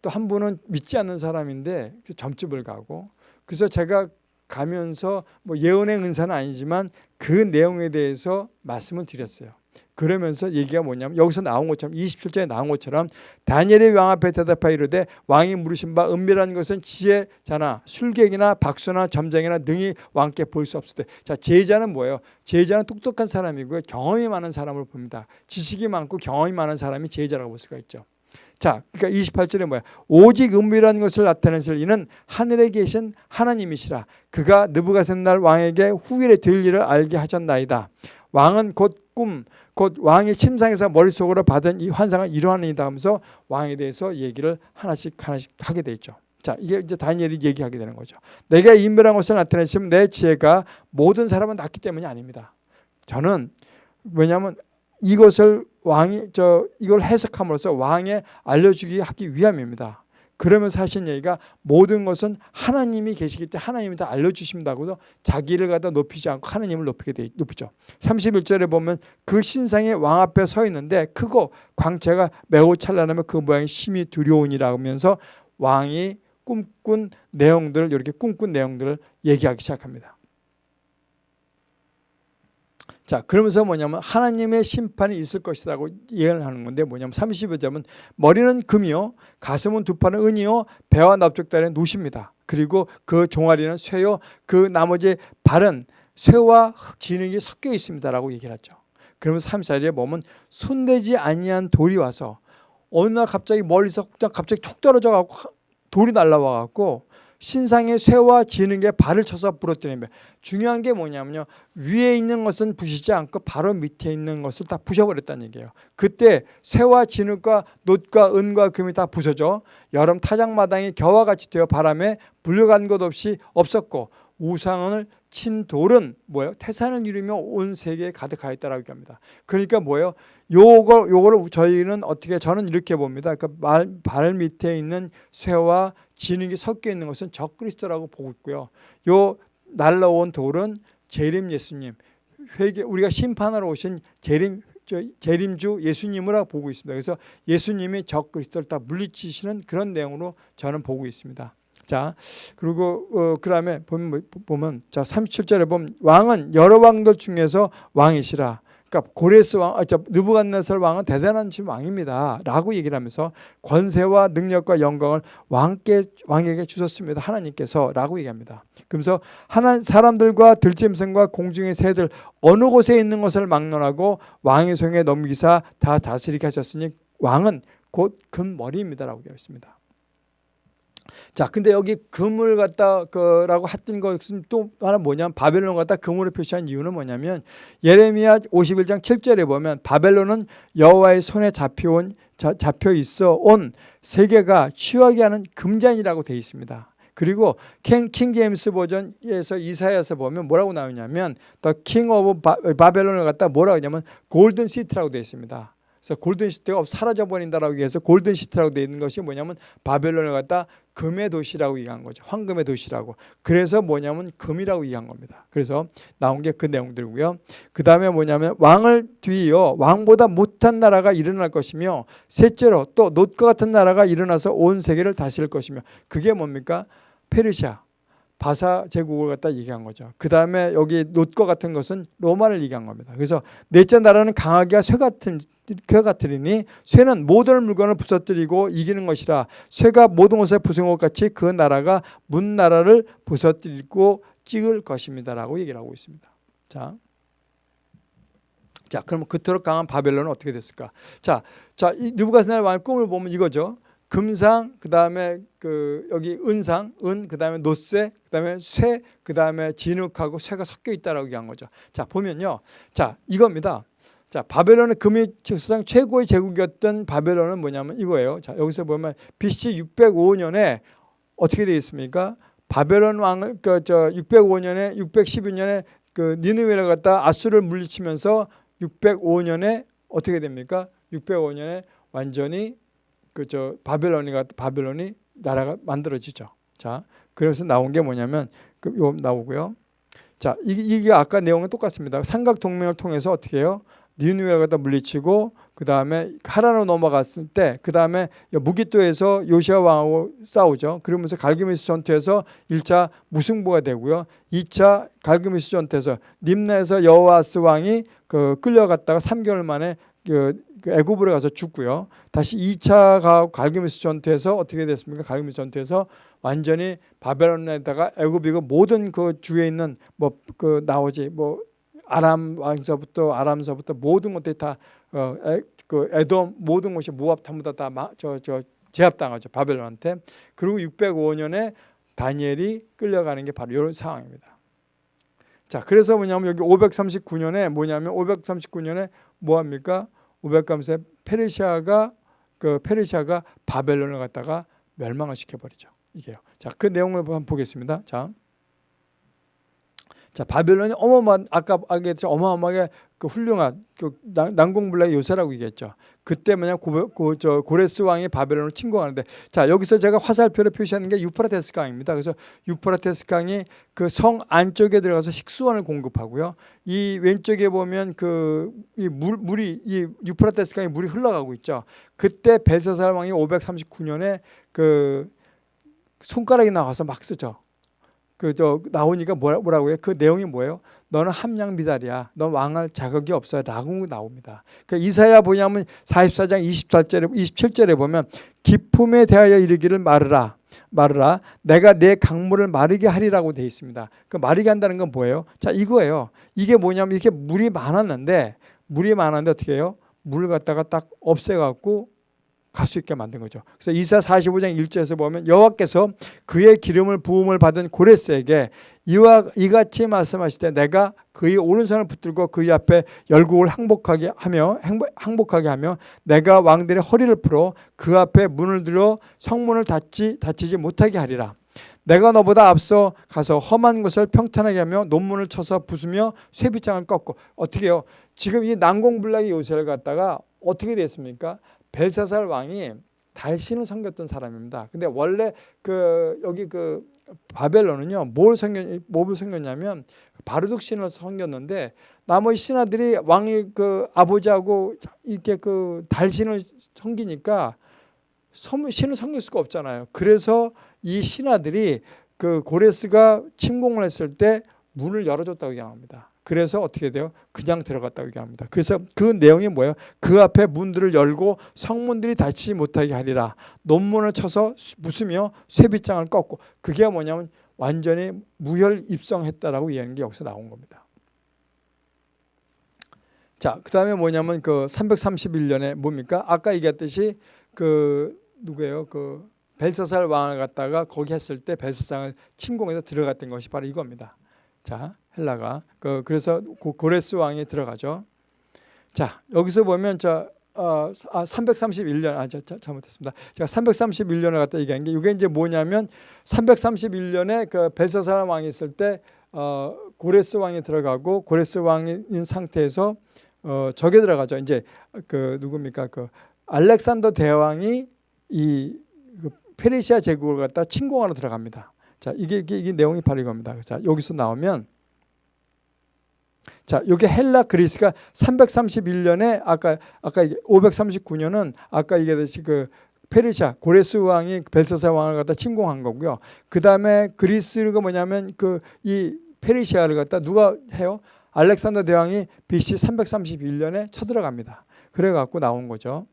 또 한 분은 믿지 않는 사람인데 그 점집을 가고 그래서 제가 가면서 뭐 예언의 은사는 아니지만 그 내용에 대해서 말씀을 드렸어요. 그러면서 얘기가 뭐냐면 여기서 나온 것처럼 27절에 나온 것처럼 다니엘의 왕 앞에 대답하여 이르되 왕이 물으신 바 은밀한 것은 지혜자나 술객이나 박수나 점쟁이나 능히 왕께 볼 수 없을 때. 자 제자는 뭐예요? 제자는 똑똑한 사람이고요. 경험이 많은 사람을 봅니다. 지식이 많고 경험이 많은 사람이 제자라고 볼 수가 있죠. 자, 그러니까 28절에 뭐야? 오직 은밀한 것을 나타내실 이는 하늘에 계신 하나님이시라. 그가 느부갓셋날 왕에게 후일에 될 일을 알게 하셨나이다. 왕은 곧 꿈, 곧 왕의 침상에서 머릿속으로 받은 이 환상을 이루하느니다 하면서 왕에 대해서 얘기를 하나씩 하나씩 하게 돼 있죠. 자, 이게 이제 다니엘이 얘기하게 되는 거죠. 내가 인별한 것을 나타내시면 내 지혜가 모든 사람은 낫기 때문이 아닙니다. 저는 왜냐하면 이것을 왕이 저 이걸 해석함으로써 왕에 알려주기 하기 위함입니다. 그러면서 하신 얘기가 모든 것은 하나님이 계시기 때문에 하나님이 다 알려주신다고도 자기를 갖다 높이지 않고 하나님을 높이게 돼, 높이죠. 31절에 보면 그 신상이 왕 앞에 서 있는데 크고 광채가 매우 찬란하며 그 모양이 심히 두려우니라 하면서 왕이 꿈꾼 내용들을 이렇게 꿈꾼 내용들을 얘기하기 시작합니다. 자, 그러면서 뭐냐면 하나님의 심판이 있을 것이라고 예언을 하는 건데 뭐냐면 35절은 머리는 금이요, 가슴은 두 팔은 은이요, 배와 납작다리는 노십니다. 그리고 그 종아리는 쇠요, 그 나머지 발은 쇠와 진흙이 섞여 있습니다 라고 얘기를 하죠. 그러면서 34절에 보면 손대지 아니한 돌이 와서 어느 날 갑자기 멀리서 갑자기 툭 떨어져 갖고 돌이 날라와 갖고 신상의 쇠와 지능에 발을 쳐서 부러뜨리며 중요한 게 뭐냐면요. 위에 있는 것은 부시지 않고 바로 밑에 있는 것을 다 부셔버렸다는 얘기예요. 그때 쇠와 진흙과 놋과 은과 금이 다 부서져 여름 타작마당이 겨와 같이 되어 바람에 불려간 것 없이 없었고 우상을 친 돌은 뭐예요? 태산을 이루며 온 세계에 가득하였다라고 얘기합니다. 그러니까 뭐예요? 요거 요거를 저희는 어떻게 저는 이렇게 봅니다. 그러니까 발 밑에 있는 쇠와 진흙이 섞여 있는 것은 적그리스도라고 보고 있고요. 요 날라온 돌은 재림 예수님, 회개 우리가 심판하러 오신 재림 재림주 예수님을 보고 있습니다. 그래서 예수님이 적그리스도를 다 물리치시는 그런 내용으로 저는 보고 있습니다. 자, 그리고 어, 그 다음에 보면 보면 자 37절에 보면 왕은 여러 왕들 중에서 왕이시라. 그러니까 고레스 왕, 아, 느부갓네살 왕은 대단한 왕입니다.라고 얘기를 하면서 권세와 능력과 영광을 왕께 왕에게 주셨습니다. 하나님께서 라고 얘기합니다. 그러면서 하나 사람들과 들짐승과 공중의 새들 어느 곳에 있는 것을 막론하고 왕의 손에 넘기사 다 다스리게 하셨으니 왕은 곧 금머리입니다 라고 되어 있습니다. 자, 근데 여기 금을 갖다 그라고 했던 것은 또 하나 뭐냐면 바벨론 갖다 금으로 표시한 이유는 뭐냐면 예레미야 51장 7절에 보면 바벨론은 여호와의 손에 잡혀온 잡혀 있어 온 세계가 취하게 하는 금잔이라고 되어 있습니다. 그리고 King, King James Version에서 이사야서 보면 뭐라고 나오냐면 King of 바벨론을 갖다 뭐라고 하냐면 golden city라고 되어 있습니다. 그래서 golden city가 사라져 버린다라고 해서 golden city라고 되어 있는 것이 뭐냐면 바벨론을 갖다 금의 도시라고 얘기한 거죠. 황금의 도시라고. 그래서 뭐냐면 금이라고 얘기한 겁니다. 그래서 나온 게 그 내용들이고요. 그 다음에 뭐냐면 왕을 뒤이어 왕보다 못한 나라가 일어날 것이며 셋째로 또 놋과 같은 나라가 일어나서 온 세계를 다스릴 것이며 그게 뭡니까? 페르시아. 바사 제국을 갖다 얘기한 거죠. 그 다음에 여기 놋과 같은 것은 로마를 얘기한 겁니다. 그래서 넷째 나라는 강하기가 쇠 같은 쇠 같으리니 쇠는 모든 물건을 부서뜨리고 이기는 것이라 쇠가 모든 것을 부수는 것 같이 그 나라가 문 나라를 부서뜨리고 찍을 것입니다라고 얘기를 하고 있습니다. 자. 자, 그럼 그토록 강한 바벨론은 어떻게 됐을까? 자, 자, 이 느부갓네살 왕의 꿈을 보면 이거죠. 금상, 그 다음에 그 여기 은상, 은, 그 다음에 노쇠, 그 다음에 쇠, 그 다음에 진흙하고 쇠가 섞여 있다라고 얘기한 거죠. 자 보면요, 자 이겁니다. 자 바벨론은 금이 세상 최고의 제국이었던 바벨론은 뭐냐면 이거예요. 자 여기서 보면 BC 605년에 어떻게 되어 있습니까? 바벨론 왕을 그저 605년에 612년에 그 니느웨를 갖다 아수를 물리치면서 605년에 어떻게 됩니까? 605년에 완전히 그 저 바벨론이 바벨론이 나라가 만들어지죠. 자, 그래서 나온 게 뭐냐면 그요 나오고요. 자, 이게, 이게 아까 내용은 똑같습니다. 삼각 동맹을 통해서 어떻게 해요? 니누웨를 갖다 물리치고 그 다음에 하라로 넘어갔을 때 그 다음에 무기토에서 요시아 왕하고 싸우죠. 그러면서 갈기미스 전투에서 1차 무승부가 되고요. 2차 갈기미스 전투에서 림나에서 여호와스 왕이 그 끌려갔다가 3개월 만에 그 애굽으로 가서 죽고요. 다시 2차 갈기미스 전투에서 어떻게 됐습니까? 갈기미스 전투에서 완전히 바벨론에다가 애굽이고 모든 그 주에 있는 뭐 그 나오지 뭐 아람 왕서부터 아람서부터 모든 것들이 다그 에돔 모든 것이 모압 전부 다저 저 제압당하죠 바벨론한테. 그리고 605년에 다니엘이 끌려가는 게 바로 이런 상황입니다. 자, 그래서 뭐냐면 여기 539년에 뭐냐면 539년에 뭐 합니까? 500감세 페르시아가 그 페르시아가 바벨론을 갖다가 멸망을 시켜버리죠. 이게요. 자, 그 내용을 한번 보겠습니다. 자, 자 바벨론이 어마어마한 아까 얘기했죠 어마어마하게 그 훌륭한 그 난공불락의 요새라고 얘기했죠. 그때 뭐냐 고, 고, 저 고레스 왕이 바벨론을 침공하는데 자 여기서 제가 화살표를 표시하는 게 유프라테스 강입니다. 그래서 유프라테스 강이 그 성 안쪽에 들어가서 식수원을 공급하고요. 이 왼쪽에 보면 그 이 물 물이 이 유프라테스 강에 물이 흘러가고 있죠. 그때 벨사살 왕이 539년에 그 손가락이 나와서 막 쓰죠. 그 저 나오니까 뭐라, 뭐라고 해요? 그 내용이 뭐예요? 너는 함량 미달이야. 너 왕할 자격이 없어. 라고 나옵니다. 그 이사야 보냐면 44장 24절에 27절에 보면 기품에 대하여 이르기를 말으라. 말으라. 내가 내 강물을 마르게 하리라고 돼 있습니다. 그 마르게 한다는 건 뭐예요? 자, 이거예요. 이게 뭐냐면 이렇게 물이 많았는데 물이 많았는데 어떻게 해요? 물을 갖다가 딱 없애 갖고 갈 수 있게 만든 거죠. 그래서 이사 45장 1절에서 보면 여호와께서 그의 기름을 부음을 받은 고레스에게 이와 이같이 말씀하시되 내가 그의 오른손을 붙들고 그의 앞에 열국을 항복하게 하며 항복하게 하며 내가 왕들의 허리를 풀어 그 앞에 문을 들어 성문을 닫지 닫히지 못하게 하리라. 내가 너보다 앞서 가서 험한 것을 평탄하게 하며 논문을 쳐서 부수며 쇠빗장을 꺾고 어떻게 해요? 지금 이 난공불락의 요새를 갖다가 어떻게 됐습니까? 벨사살 왕이 달신을 섬겼던 사람입니다. 근데 원래 그 여기 그 바벨론은요 뭘 섬겼 뭘 섬겼냐면 바르둑 신을 섬겼는데 나머지 신하들이 왕이 그 아버지하고 이렇게 그 달신을 섬기니까 신을 섬길 수가 없잖아요. 그래서 이 신하들이 그 고레스가 침공을 했을 때 문을 열어줬다고 얘기합니다. 그래서 어떻게 돼요? 그냥 들어갔다고 얘기합니다. 그래서 그 내용이 뭐예요? 그 앞에 문들을 열고 성문들이 닫히지 못하게 하리라. 논문을 쳐서 부수며 쇠빗장을 꺾고 그게 뭐냐면 완전히 무혈 입성했다라고 얘기하는 게 여기서 나온 겁니다. 자, 그 다음에 뭐냐면 그 331년에 뭡니까? 아까 얘기했듯이 그 누구예요? 그 벨사살 왕을 갖다가 거기 했을 때 벨사상을 침공해서 들어갔던 것이 바로 이겁니다. 자, 헬라가 그 그래서 고레스 왕이 들어가죠. 자, 여기서 보면 자 어, 아, 331년 아 자, 자, 잘못했습니다. 제가 331년을 갖다 얘기한 게 이게 이제 뭐냐면 331년에 그 벨사살 왕이 있을 때 어, 고레스 왕이 들어가고 고레스 왕인 상태에서 어, 적에 들어가죠. 이제 그 누굽니까 그 알렉산더 대왕이 이 그 페르시아 제국을 갖다 침공하러 들어갑니다. 자 이게, 이게, 이게 내용이 바로 이겁니다. 자 여기서 나오면 자, 여기 헬라 그리스가 331년에 아까 아까 539년은 아까 얘기했듯이 그 페르시아 고레스 왕이 벨사사 왕을 갖다 침공한 거고요. 그다음에 그리스가 뭐냐면 그 이 페르시아를 갖다 누가 해요? 알렉산더 대왕이 BC 331년에 쳐들어갑니다. 그래 갖고 나온 거죠.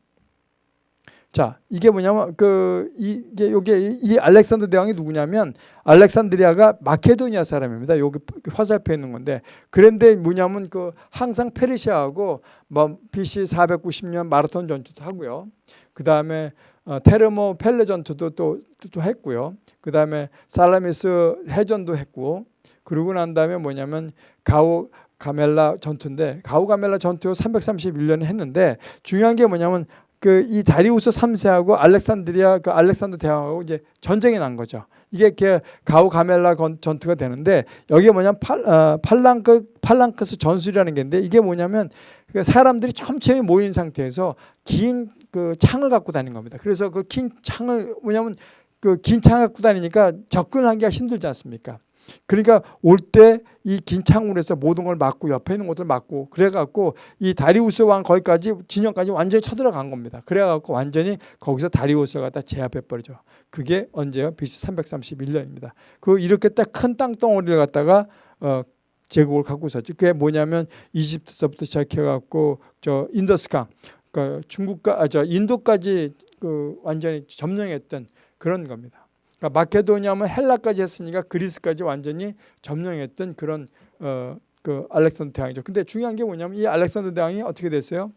자, 이게 뭐냐면 그 이게 요게 이 알렉산더 대왕이 누구냐면 알렉산드리아가 마케도니아 사람입니다. 여기 화살표에 있는 건데 그런데 뭐냐면 그 항상 페르시아하고 뭐 BC 490년 마라톤 전투도 하고요. 그다음에 어, 테르모 펠레 전투도 또, 또 했고요. 그다음에 살라미스 해전도 했고 그러고 난 다음에 뭐냐면 가오 가멜라 전투인데 가오 가멜라 전투 331년에 했는데 중요한 게 뭐냐면 그 이 다리우스 3세하고 알렉산드리아 그 알렉산더 대왕하고 이제 전쟁이 난 거죠. 이게 그 가우 가멜라 전투가 되는데 여기에 뭐냐면 팔, 어, 팔랑크 팔랑크스 전술이라는 게 있는데 이게 뭐냐면 그 사람들이 촘촘히 모인 상태에서 긴 그 창을 갖고 다니는 겁니다. 그래서 그 긴 창을 뭐냐면 그 긴 창을 갖고 다니니까 접근하기가 힘들지 않습니까? 그러니까 올 때 이긴 해서 모든 걸 막고 옆에 있는 것들 막고 그래갖고 이 다리우스 왕 거기까지 진영까지 완전히 쳐들어간 겁니다. 그래갖고 완전히 거기서 다리우스가 갖다 제압해버리죠. 그게 언제요? BC 331년입니다. 그 이렇게 딱 큰 땅덩어리를 갖다가 어, 제국을 갖고 있었죠. 그게 뭐냐면 이집트서부터 시작해갖고 저 인더스강, 그 중국과 아, 저 인도까지 그 완전히 점령했던 그런 겁니다. 그러니까 마케도니아면 헬라까지 했으니까 그리스까지 완전히 점령했던 그런 어, 그 알렉산더 대왕이죠. 근데 중요한 게 뭐냐면 이 알렉산더 대왕이 어떻게 됐어요?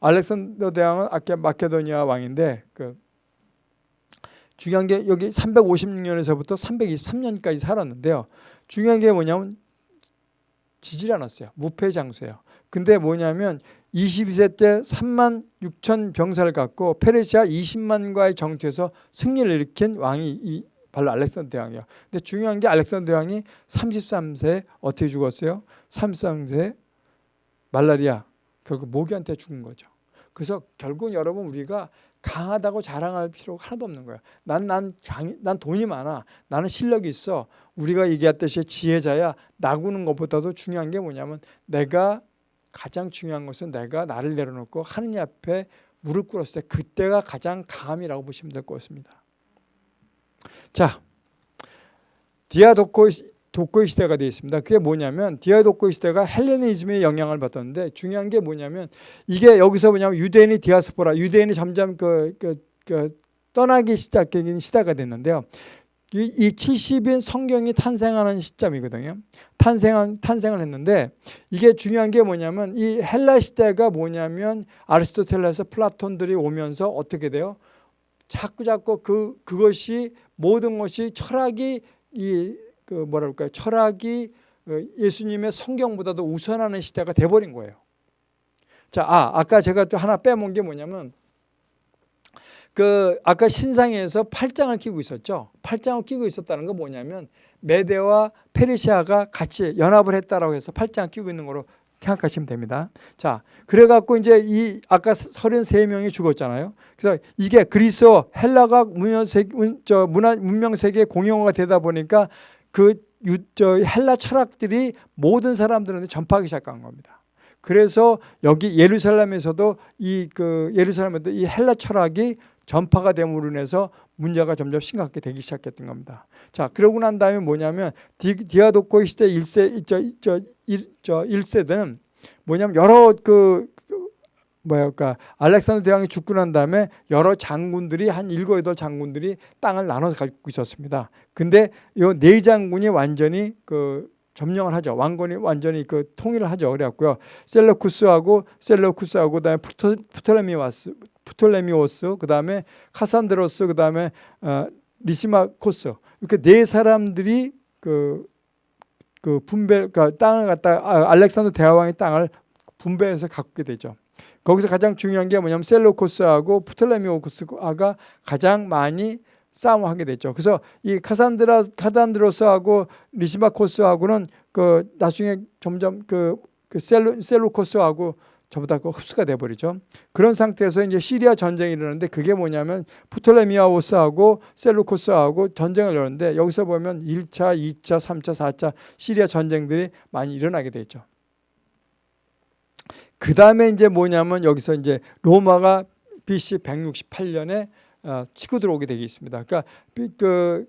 알렉산더 대왕은 아까 마케도니아 왕인데 그 중요한 게 여기 356년에서부터 323년까지 살았는데요. 중요한 게 뭐냐면 지질 않았어요. 무패 장수예요. 근데 뭐냐면 22세 때 3만 6천 병사를 갖고 페르시아 20만과의 정투에서 승리를 일으킨 왕이 이 바로 알렉산더 대왕이에요. 근데 중요한 게 알렉산더 대왕이 33세 어떻게 죽었어요? 33세 말라리아 결국 모기한테 죽은 거죠. 그래서 결국 여러분 우리가 강하다고 자랑할 필요가 하나도 없는 거야. 난, 난, 장, 난 돈이 많아. 나는 실력이 있어. 우리가 얘기했듯이 지혜자야. 나구는 것보다도 중요한 게 뭐냐면 내가 가장 중요한 것은 내가 나를 내려놓고 하느님 앞에 무릎 꿇었을 때 그때가 가장 강함이라고 보시면 될 것 같습니다. 자, 디아도코 독고의 시대가 되어 있습니다. 그게 뭐냐면 디아도코의 시대가 헬레니즘의 영향을 받았는데 중요한 게 뭐냐면 이게 여기서 뭐냐면 유대인이 디아스포라, 유대인이 점점 그, 그, 그 떠나기 시작된 시대가 됐는데요. 이 70인 성경이 탄생하는 시점이거든요. 탄생한 탄생을 했는데 이게 중요한 게 뭐냐면 이 헬라 시대가 뭐냐면 아리스토텔레스 플라톤들이 오면서 어떻게 돼요? 자꾸 자꾸 그 그것이 모든 것이 철학이 이 그 뭐랄까요? 철학이 어, 예수님의 성경보다도 우선하는 시대가 돼 버린 거예요. 자, 아, 아까 제가 또 하나 빼먹은 게 뭐냐면 그 아까 신상에서 팔짱을 끼고 있었죠. 팔짱을 끼고 있었다는 건 뭐냐면 메데와 페르시아가 같이 연합을 했다라고 해서 팔짱을 끼고 있는 거로 생각하시면 됩니다. 자, 그래갖고 이제 이 아까 33명이 죽었잖아요. 그래서 이게 그리스어 헬라가 문명 세계, 저 문화 문명 세계 공용어가 되다 보니까 그 유, 저 헬라 철학들이 모든 사람들한테 전파하기 시작한 겁니다. 그래서 여기 예루살렘에서도 이 그 예루살렘에도 이 헬라 철학이 전파가 됨으로 인해서 문제가 점점 심각하게 되기 시작했던 겁니다. 자, 그러고 난 다음에 뭐냐면 디, 디아도코 시대 1세 저, 저, 1, 저 1세대는 뭐냐면 여러 그, 그 뭐랄까 알렉산더 대왕이 죽고 난 다음에 여러 장군들이 한 일곱 여덟 장군들이 땅을 나눠서 가지고 있었습니다. 근데 이네 장군이 완전히 그 점령을 하죠. 왕권이 완전히 그 통일을 하죠. 그래갖고요. 셀러쿠스하고 셀러쿠스하고 그다음에 푸토, 푸토레미와스 프톨레미오스, 그 다음에 카산드로스, 그 다음에 어, 리시마코스 이렇게 네 사람들이 그, 그 분배, 그 땅을 갖다 아, 알렉산더 대왕의 땅을 분배해서 갖게 되죠. 거기서 가장 중요한 게 뭐냐면 셀로코스하고 프톨레미오코스가 가장 많이 싸움하게 됐죠. 그래서 이 카산드라 카산드로스하고 리시마코스하고는 그 나중에 점점 그, 그 셀로 셀로코스하고 전부 다그 흡수가 돼 버리죠. 그런 상태에서 이제 시리아 전쟁이 일어나는데 그게 뭐냐면 프톨레미아오스하고 셀루코스하고 전쟁을 열었는데 여기서 보면 1차, 2차, 3차, 4차 시리아 전쟁들이 많이 일어나게 되죠. 그 다음에 이제 뭐냐면 여기서 이제 로마가 BC 168년에 어, 치고 들어오게 되겠습니다. 그러니까 그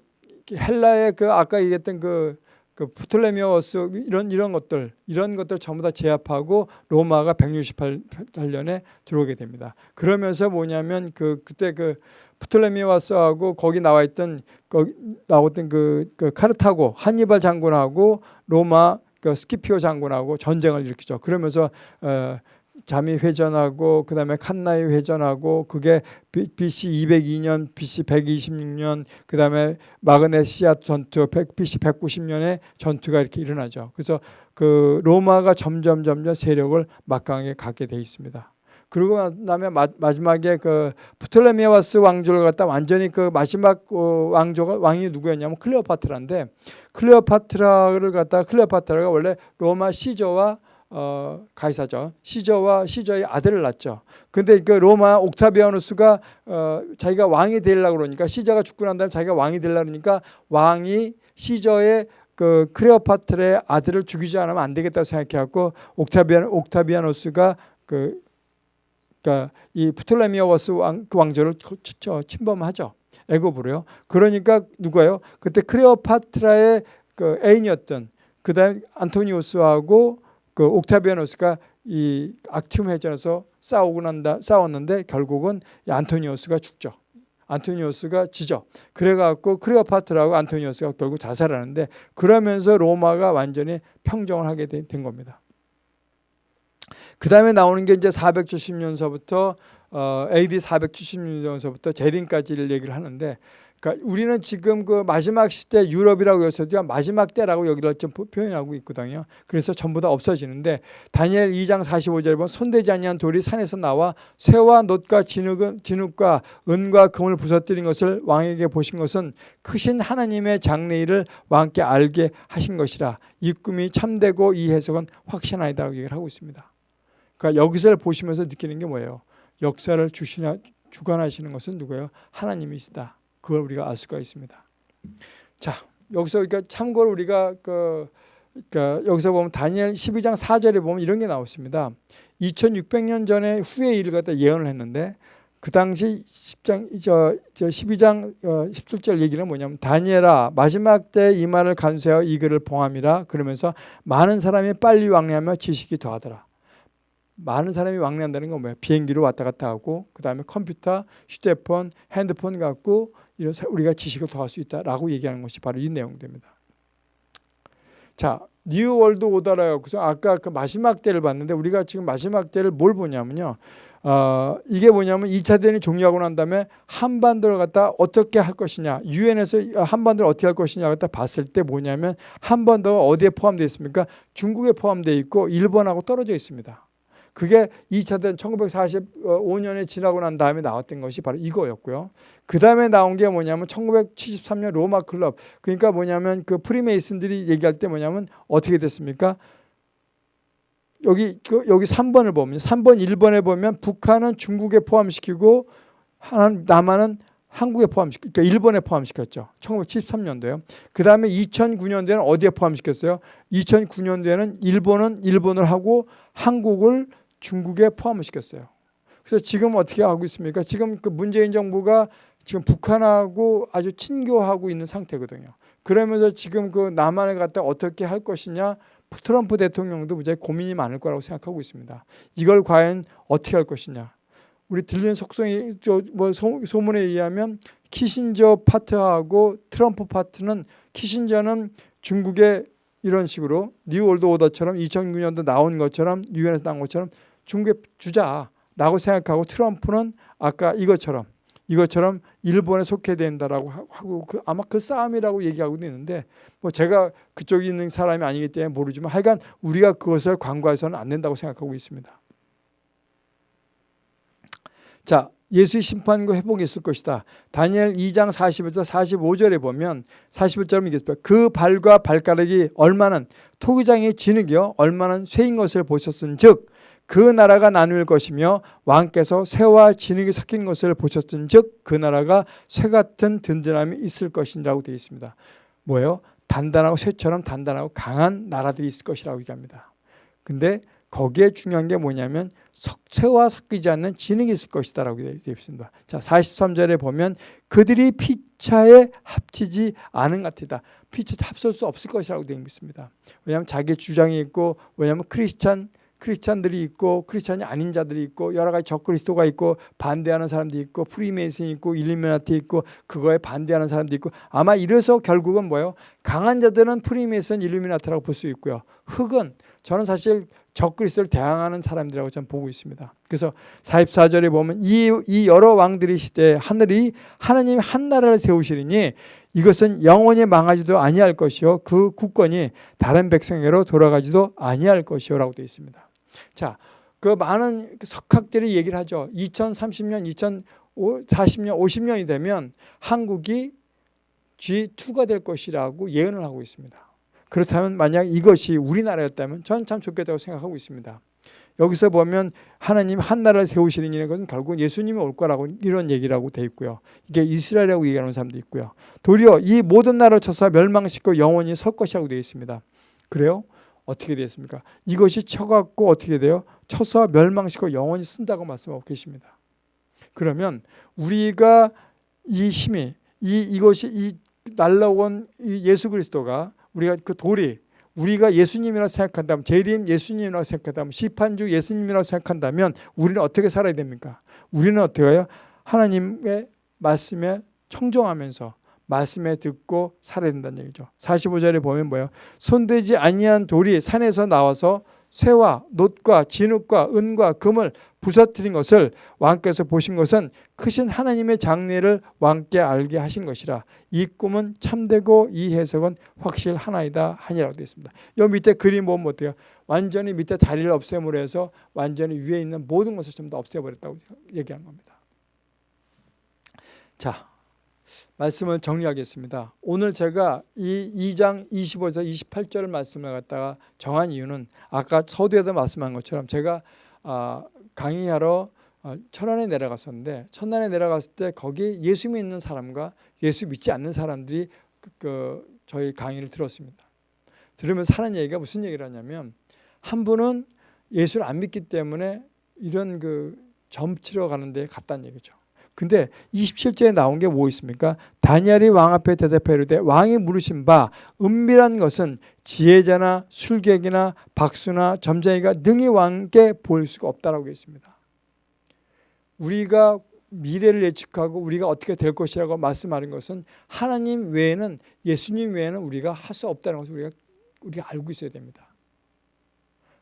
헬라의 그 아까 얘기했던 그, 그 프톨레미오스 이런 이런 것들 이런 것들 전부 다 제압하고 로마가 168년에 들어오게 됩니다. 그러면서 뭐냐면 그 그때 그 프톨레미오스하고 거기 나와 있던 거기 나왔던 그, 그 카르타고 한니발 장군하고 로마 그 스키피오 장군하고 전쟁을 일으키죠. 그러면서 어, 자마 회전하고 그 다음에 칸나이 회전하고 그게 BC 202년, BC 126년 그 다음에 마그네시아 전투 BC 190년에 전투가 이렇게 일어나죠. 그래서 그 로마가 점점 점점 세력을 막강하게 갖게 돼 있습니다. 그리고 나면 마지막에 그 프톨레미아스 왕조를 갖다 완전히 그 마지막 어, 왕조가 왕이 누구였냐면 클레오파트라인데 클레오파트라를 갖다 클레오파트라가 원래 로마 시저와 어, 가이사죠. 시저와 시저의 아들을 낳죠. 근데 그 로마 옥타비아누스가 어, 자기가 왕이 되려고 그러니까 시저가 죽고 난 다음에 자기가 왕이 되려고 그러니까 왕이 시저의 그 크레오파트라의 아들을 죽이지 않으면 안 되겠다고 생각해갖고 옥타비아 옥타비아누스가 그 그러니까 이 프톨레미오스 왕, 그 왕조를 침범하죠. 애굽으로요. 그러니까 누가요? 그때 크레오파트라의 그 애인이었던 그다음 안토니우스하고 그 옥타비아누스가 이 악티움 해전에서 싸우고 난다 싸웠는데 결국은 안토니우스가 죽죠. 안토니우스가 지죠. 그래갖고 크레오파트라고 안토니우스가 결국 자살하는데 그러면서 로마가 완전히 평정을 하게 된, 된 겁니다. 그 다음에 나오는 게 이제 470년서부터 어, AD 470년서부터 재림까지를 얘기를 하는데 그러니까 우리는 지금 그 마지막 시대 유럽이라고 해서도 마지막 때라고 여기를 좀 표현하고 있거든요. 그래서 전부 다 없어지는데 다니엘 2장 45절에 보면 손대지 아니한 돌이 산에서 나와 쇠와 놋과 진흙은, 진흙과 은과 금을 부서뜨린 것을 왕에게 보신 것은 크신 하나님의 장래일을 왕께 알게 하신 것이라 이 꿈이 참되고 이 해석은 확신하이다라고 얘기를 하고 있습니다. 그러니까 여기서 보시면서 느끼는 게 뭐예요? 역사를 주시나 주관하시는 것은 누구예요? 하나님이시다. 그걸 우리가 알 수가 있습니다. 자, 여기서 그러니까 참고로 우리가 그 그러니까 여기서 보면 다니엘 12장 4절에 보면 이런 게 나왔습니다. 2600년 전에 후의 일을 갖다 예언을 했는데 그 당시 10장 저, 저 12장 어, 17절 얘기는 뭐냐면 다니엘아 마지막 때 이 말을 간수하여 이 글을 봉함이라 그러면서 많은 사람이 빨리 왕래하며 지식이 더하더라. 많은 사람이 왕래한다는 건 뭐예요? 비행기로 왔다 갔다 하고 그 다음에 컴퓨터, 휴대폰, 핸드폰 갖고 이런 우리가 지식을 더할 수 있다라고 얘기하는 것이 바로 이 내용입니다. 자, New World Order라고 그래서 아까 그 마지막 때를 봤는데 우리가 지금 마지막 때를 뭘 보냐면요. 어, 이게 뭐냐면 2차 대전이 종료하고 난 다음에 한반도를 갖다 어떻게 할 것이냐 유엔에서 한반도를 어떻게 할 것이냐 갖다 봤을 때 뭐냐면 한반도가 어디에 포함되어 있습니까? 중국에 포함되어 있고 일본하고 떨어져 있습니다. 그게 2차 대전 1945년에 지나고 난 다음에 나왔던 것이 바로 이거였고요. 그 다음에 나온 게 뭐냐면 1973년 로마 클럽. 그러니까 뭐냐면 그 프리메이슨들이 얘기할 때 뭐냐면 어떻게 됐습니까? 여기 그 여기 3번을 보면 3번 1번에 보면 북한은 중국에 포함시키고 하나는 남한은 한국에 포함시켰, 그러니까 일본에 포함시켰죠. 1973년도에요. 그 다음에 2009년도에는 어디에 포함시켰어요? 2009년도에는 일본은 일본을 하고 한국을 중국에 포함을 시켰어요. 그래서 지금 어떻게 하고 있습니까? 지금 그 문재인 정부가 지금 북한하고 아주 친교하고 있는 상태거든요. 그러면서 지금 그 남한을 갖다 어떻게 할 것이냐 트럼프 대통령도 무지 고민이 많을 거라고 생각하고 있습니다. 이걸 과연 어떻게 할 것이냐. 우리 들리는 속성이 뭐 소문에 의하면 키신저 파트하고 트럼프 파트는 키신저는 중국의 이런 식으로 New World Order처럼 2009년도 나온 것처럼 유엔에서 나온 것처럼 중국에 주자라고 생각하고 트럼프는 아까 이것처럼 이것처럼 일본에 속해 된다라고 하고 그 아마 그 싸움이라고 얘기하고 있는데 뭐 제가 그쪽에 있는 사람이 아니기 때문에 모르지만 하여간 우리가 그것을 광고해서는 안 된다고 생각하고 있습니다. 자, 예수의 심판과 회복이 있을 것이다. 다니엘 2장 41절 45절에 보면 41절은 이겠습니다. 그 발과 발가락이 얼마는 토기장의 진흙이요 얼마는 쇠인 것을 보셨은즉 그 나라가 나눌 것이며 왕께서 쇠와 진흙이 섞인 것을 보셨은즉 그 나라가 쇠 같은 든든함이 있을 것이라고 되어 있습니다. 뭐예요? 단단하고 쇠처럼 단단하고 강한 나라들이 있을 것이라고 얘기합니다. 근데 거기에 중요한 게 뭐냐면 석쇠와 섞이지 않는 진흙이 있을 것이다 라고 되어 있습니다. 자, 43절에 보면 그들이 피차에 합치지 않은 같이다. 피차 합칠 수 없을 것이라고 되어 있습니다. 왜냐하면 자기 주장이 있고 왜냐하면 크리스찬 크리스찬들이 있고 크리스찬이 아닌 자들이 있고 여러 가지 적그리스도가 있고 반대하는 사람도 있고 프리메이슨이 있고 일루미나티 있고 그거에 반대하는 사람도 있고 아마 이래서 결국은 뭐예요? 강한 자들은 프리메이슨 일루미나티라고 볼 수 있고요. 흙은 저는 사실 적그리스도를 대항하는 사람들이라고 저는 보고 있습니다. 그래서 44절에 보면 이, 이 여러 왕들의 시대 하늘의 하나님이 한 나라를 세우시리니 이것은 영원히 망하지도 아니할 것이요 그 국권이 다른 백성에게로 돌아가지도 아니할 것이요라고 되어 있습니다. 자, 그 많은 석학들이 얘기를 하죠. 2030년, 2040년, 50년이 되면 한국이 G2가 될 것이라고 예언을 하고 있습니다. 그렇다면 만약 이것이 우리나라였다면 저는 참 좋겠다고 생각하고 있습니다. 여기서 보면 하나님 한 나라를 세우시는 것은 결국 예수님이 올 거라고 이런 얘기라고 돼 있고요. 이게 이스라엘이라고 얘기하는 사람도 있고요. 도리어 이 모든 나라를 쳐서 멸망시키고 영원히 설 것이라고 되어 있습니다. 그래요? 어떻게 되었습니까? 이것이 쳐갖고 어떻게 돼요? 쳐서 멸망시키고 영원히 쓴다고 말씀하고 계십니다. 그러면 우리가 이 힘이 이 이것이 이 날라온 이 예수 그리스도가 우리가 그 돌이 우리가 예수님이라고 생각한다면 재림 예수님이라고 생각한다면 시판주 예수님이라고 생각한다면 우리는 어떻게 살아야 됩니까? 우리는 어떻게 해요? 하나님의 말씀에 청정하면서 말씀에 듣고 살아야 된다는 얘기죠. 45절에 보면 뭐예요? 손대지 아니한 돌이 산에서 나와서 쇠와 놋과 진흙과 은과 금을 부서뜨린 것을 왕께서 보신 것은 크신 하나님의 장래를 왕께 알게 하신 것이라 이 꿈은 참되고 이 해석은 확실하나이다 하니라고 되어 있습니다. 이 밑에 그림 보면 어때요? 완전히 밑에 다리를 없애므로 해서 완전히 위에 있는 모든 것을 다 없애버렸다고 얘기한 겁니다. 자, 말씀을 정리하겠습니다. 오늘 제가 이 2장 25에서 28절 말씀을 갖다가 정한 이유는 아까 서두에도 말씀한 것처럼 제가 아, 강의하러 어, 천안에 내려갔었는데 천안에 내려갔을 때 거기 예수 믿는 사람과 예수 믿지 않는 사람들이 그, 그 저희 강의를 들었습니다. 들으면서 하는 얘기가 무슨 얘기를 하냐면 한 분은 예수를 안 믿기 때문에 이런 그 점치러 가는 데 갔다는 얘기죠. 근데 27절에 나온 게 뭐 있습니까? 다니엘이 왕 앞에 대답해 이르되 왕이 물으신 바 은밀한 것은 지혜자나 술객이나 박수나 점쟁이가 능히 왕께 보일 수가 없다라고 했습니다. 우리가 미래를 예측하고 우리가 어떻게 될 것이라고 말씀하는 것은 하나님 외에는 예수님 외에는 우리가 할 수 없다는 것을 우리가 우리가 알고 있어야 됩니다.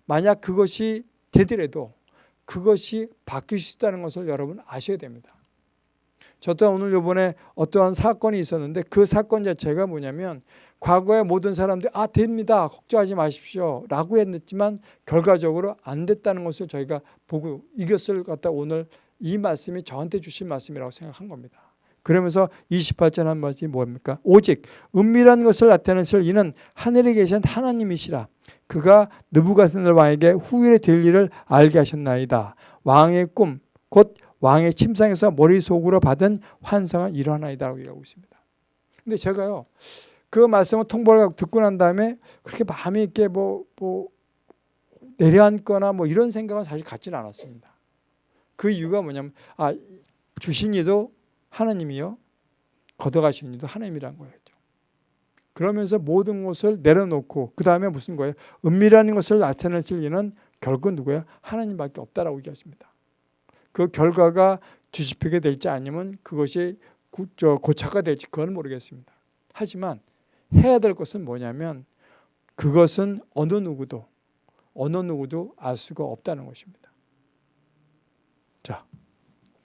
만약 그것이 되더라도 그것이 바뀔 수 있다는 것을 여러분 아셔야 됩니다. 저 또한 오늘 요번에 어떠한 사건이 있었는데 그 사건 자체가 뭐냐면 과거에 모든 사람들이 아 됩니다 걱정하지 마십시오 라고 했지만 결과적으로 안 됐다는 것을 저희가 보고 이것을 갖다 오늘 이 말씀이 저한테 주신 말씀이라고 생각한 겁니다. 그러면서 28절 한 말씀이 뭡니까? 오직 은밀한 것을 나타내실 이는 하늘에 계신 하나님이시라. 그가 느부갓네살 왕에게 후일에 될 일을 알게 하셨나이다. 왕의 꿈, 곧 왕의 침상에서 머릿속으로 받은 환상은 일어나이다라고 얘기하고 있습니다. 근데 제가요, 그 말씀을 통보를 듣고 난 다음에 그렇게 마음이 있게 뭐, 뭐, 내려앉거나 뭐 이런 생각은 사실 갖지는 않았습니다. 그 이유가 뭐냐면, 아, 주신 이도 하나님이요, 걷어가신 이도 하나님이란 거예요. 그러면서 모든 것을 내려놓고 그 다음에 무슨 거예요? 은밀한 것을 나타내실 이는 결국 누구예요? 하나님밖에 없다라고 얘기하십니다. 그 결과가 뒤집히게 될지 아니면 그것이 고착화 될지 그건 모르겠습니다. 하지만 해야 될 것은 뭐냐면 그것은 어느 누구도 어느 누구도 알 수가 없다는 것입니다.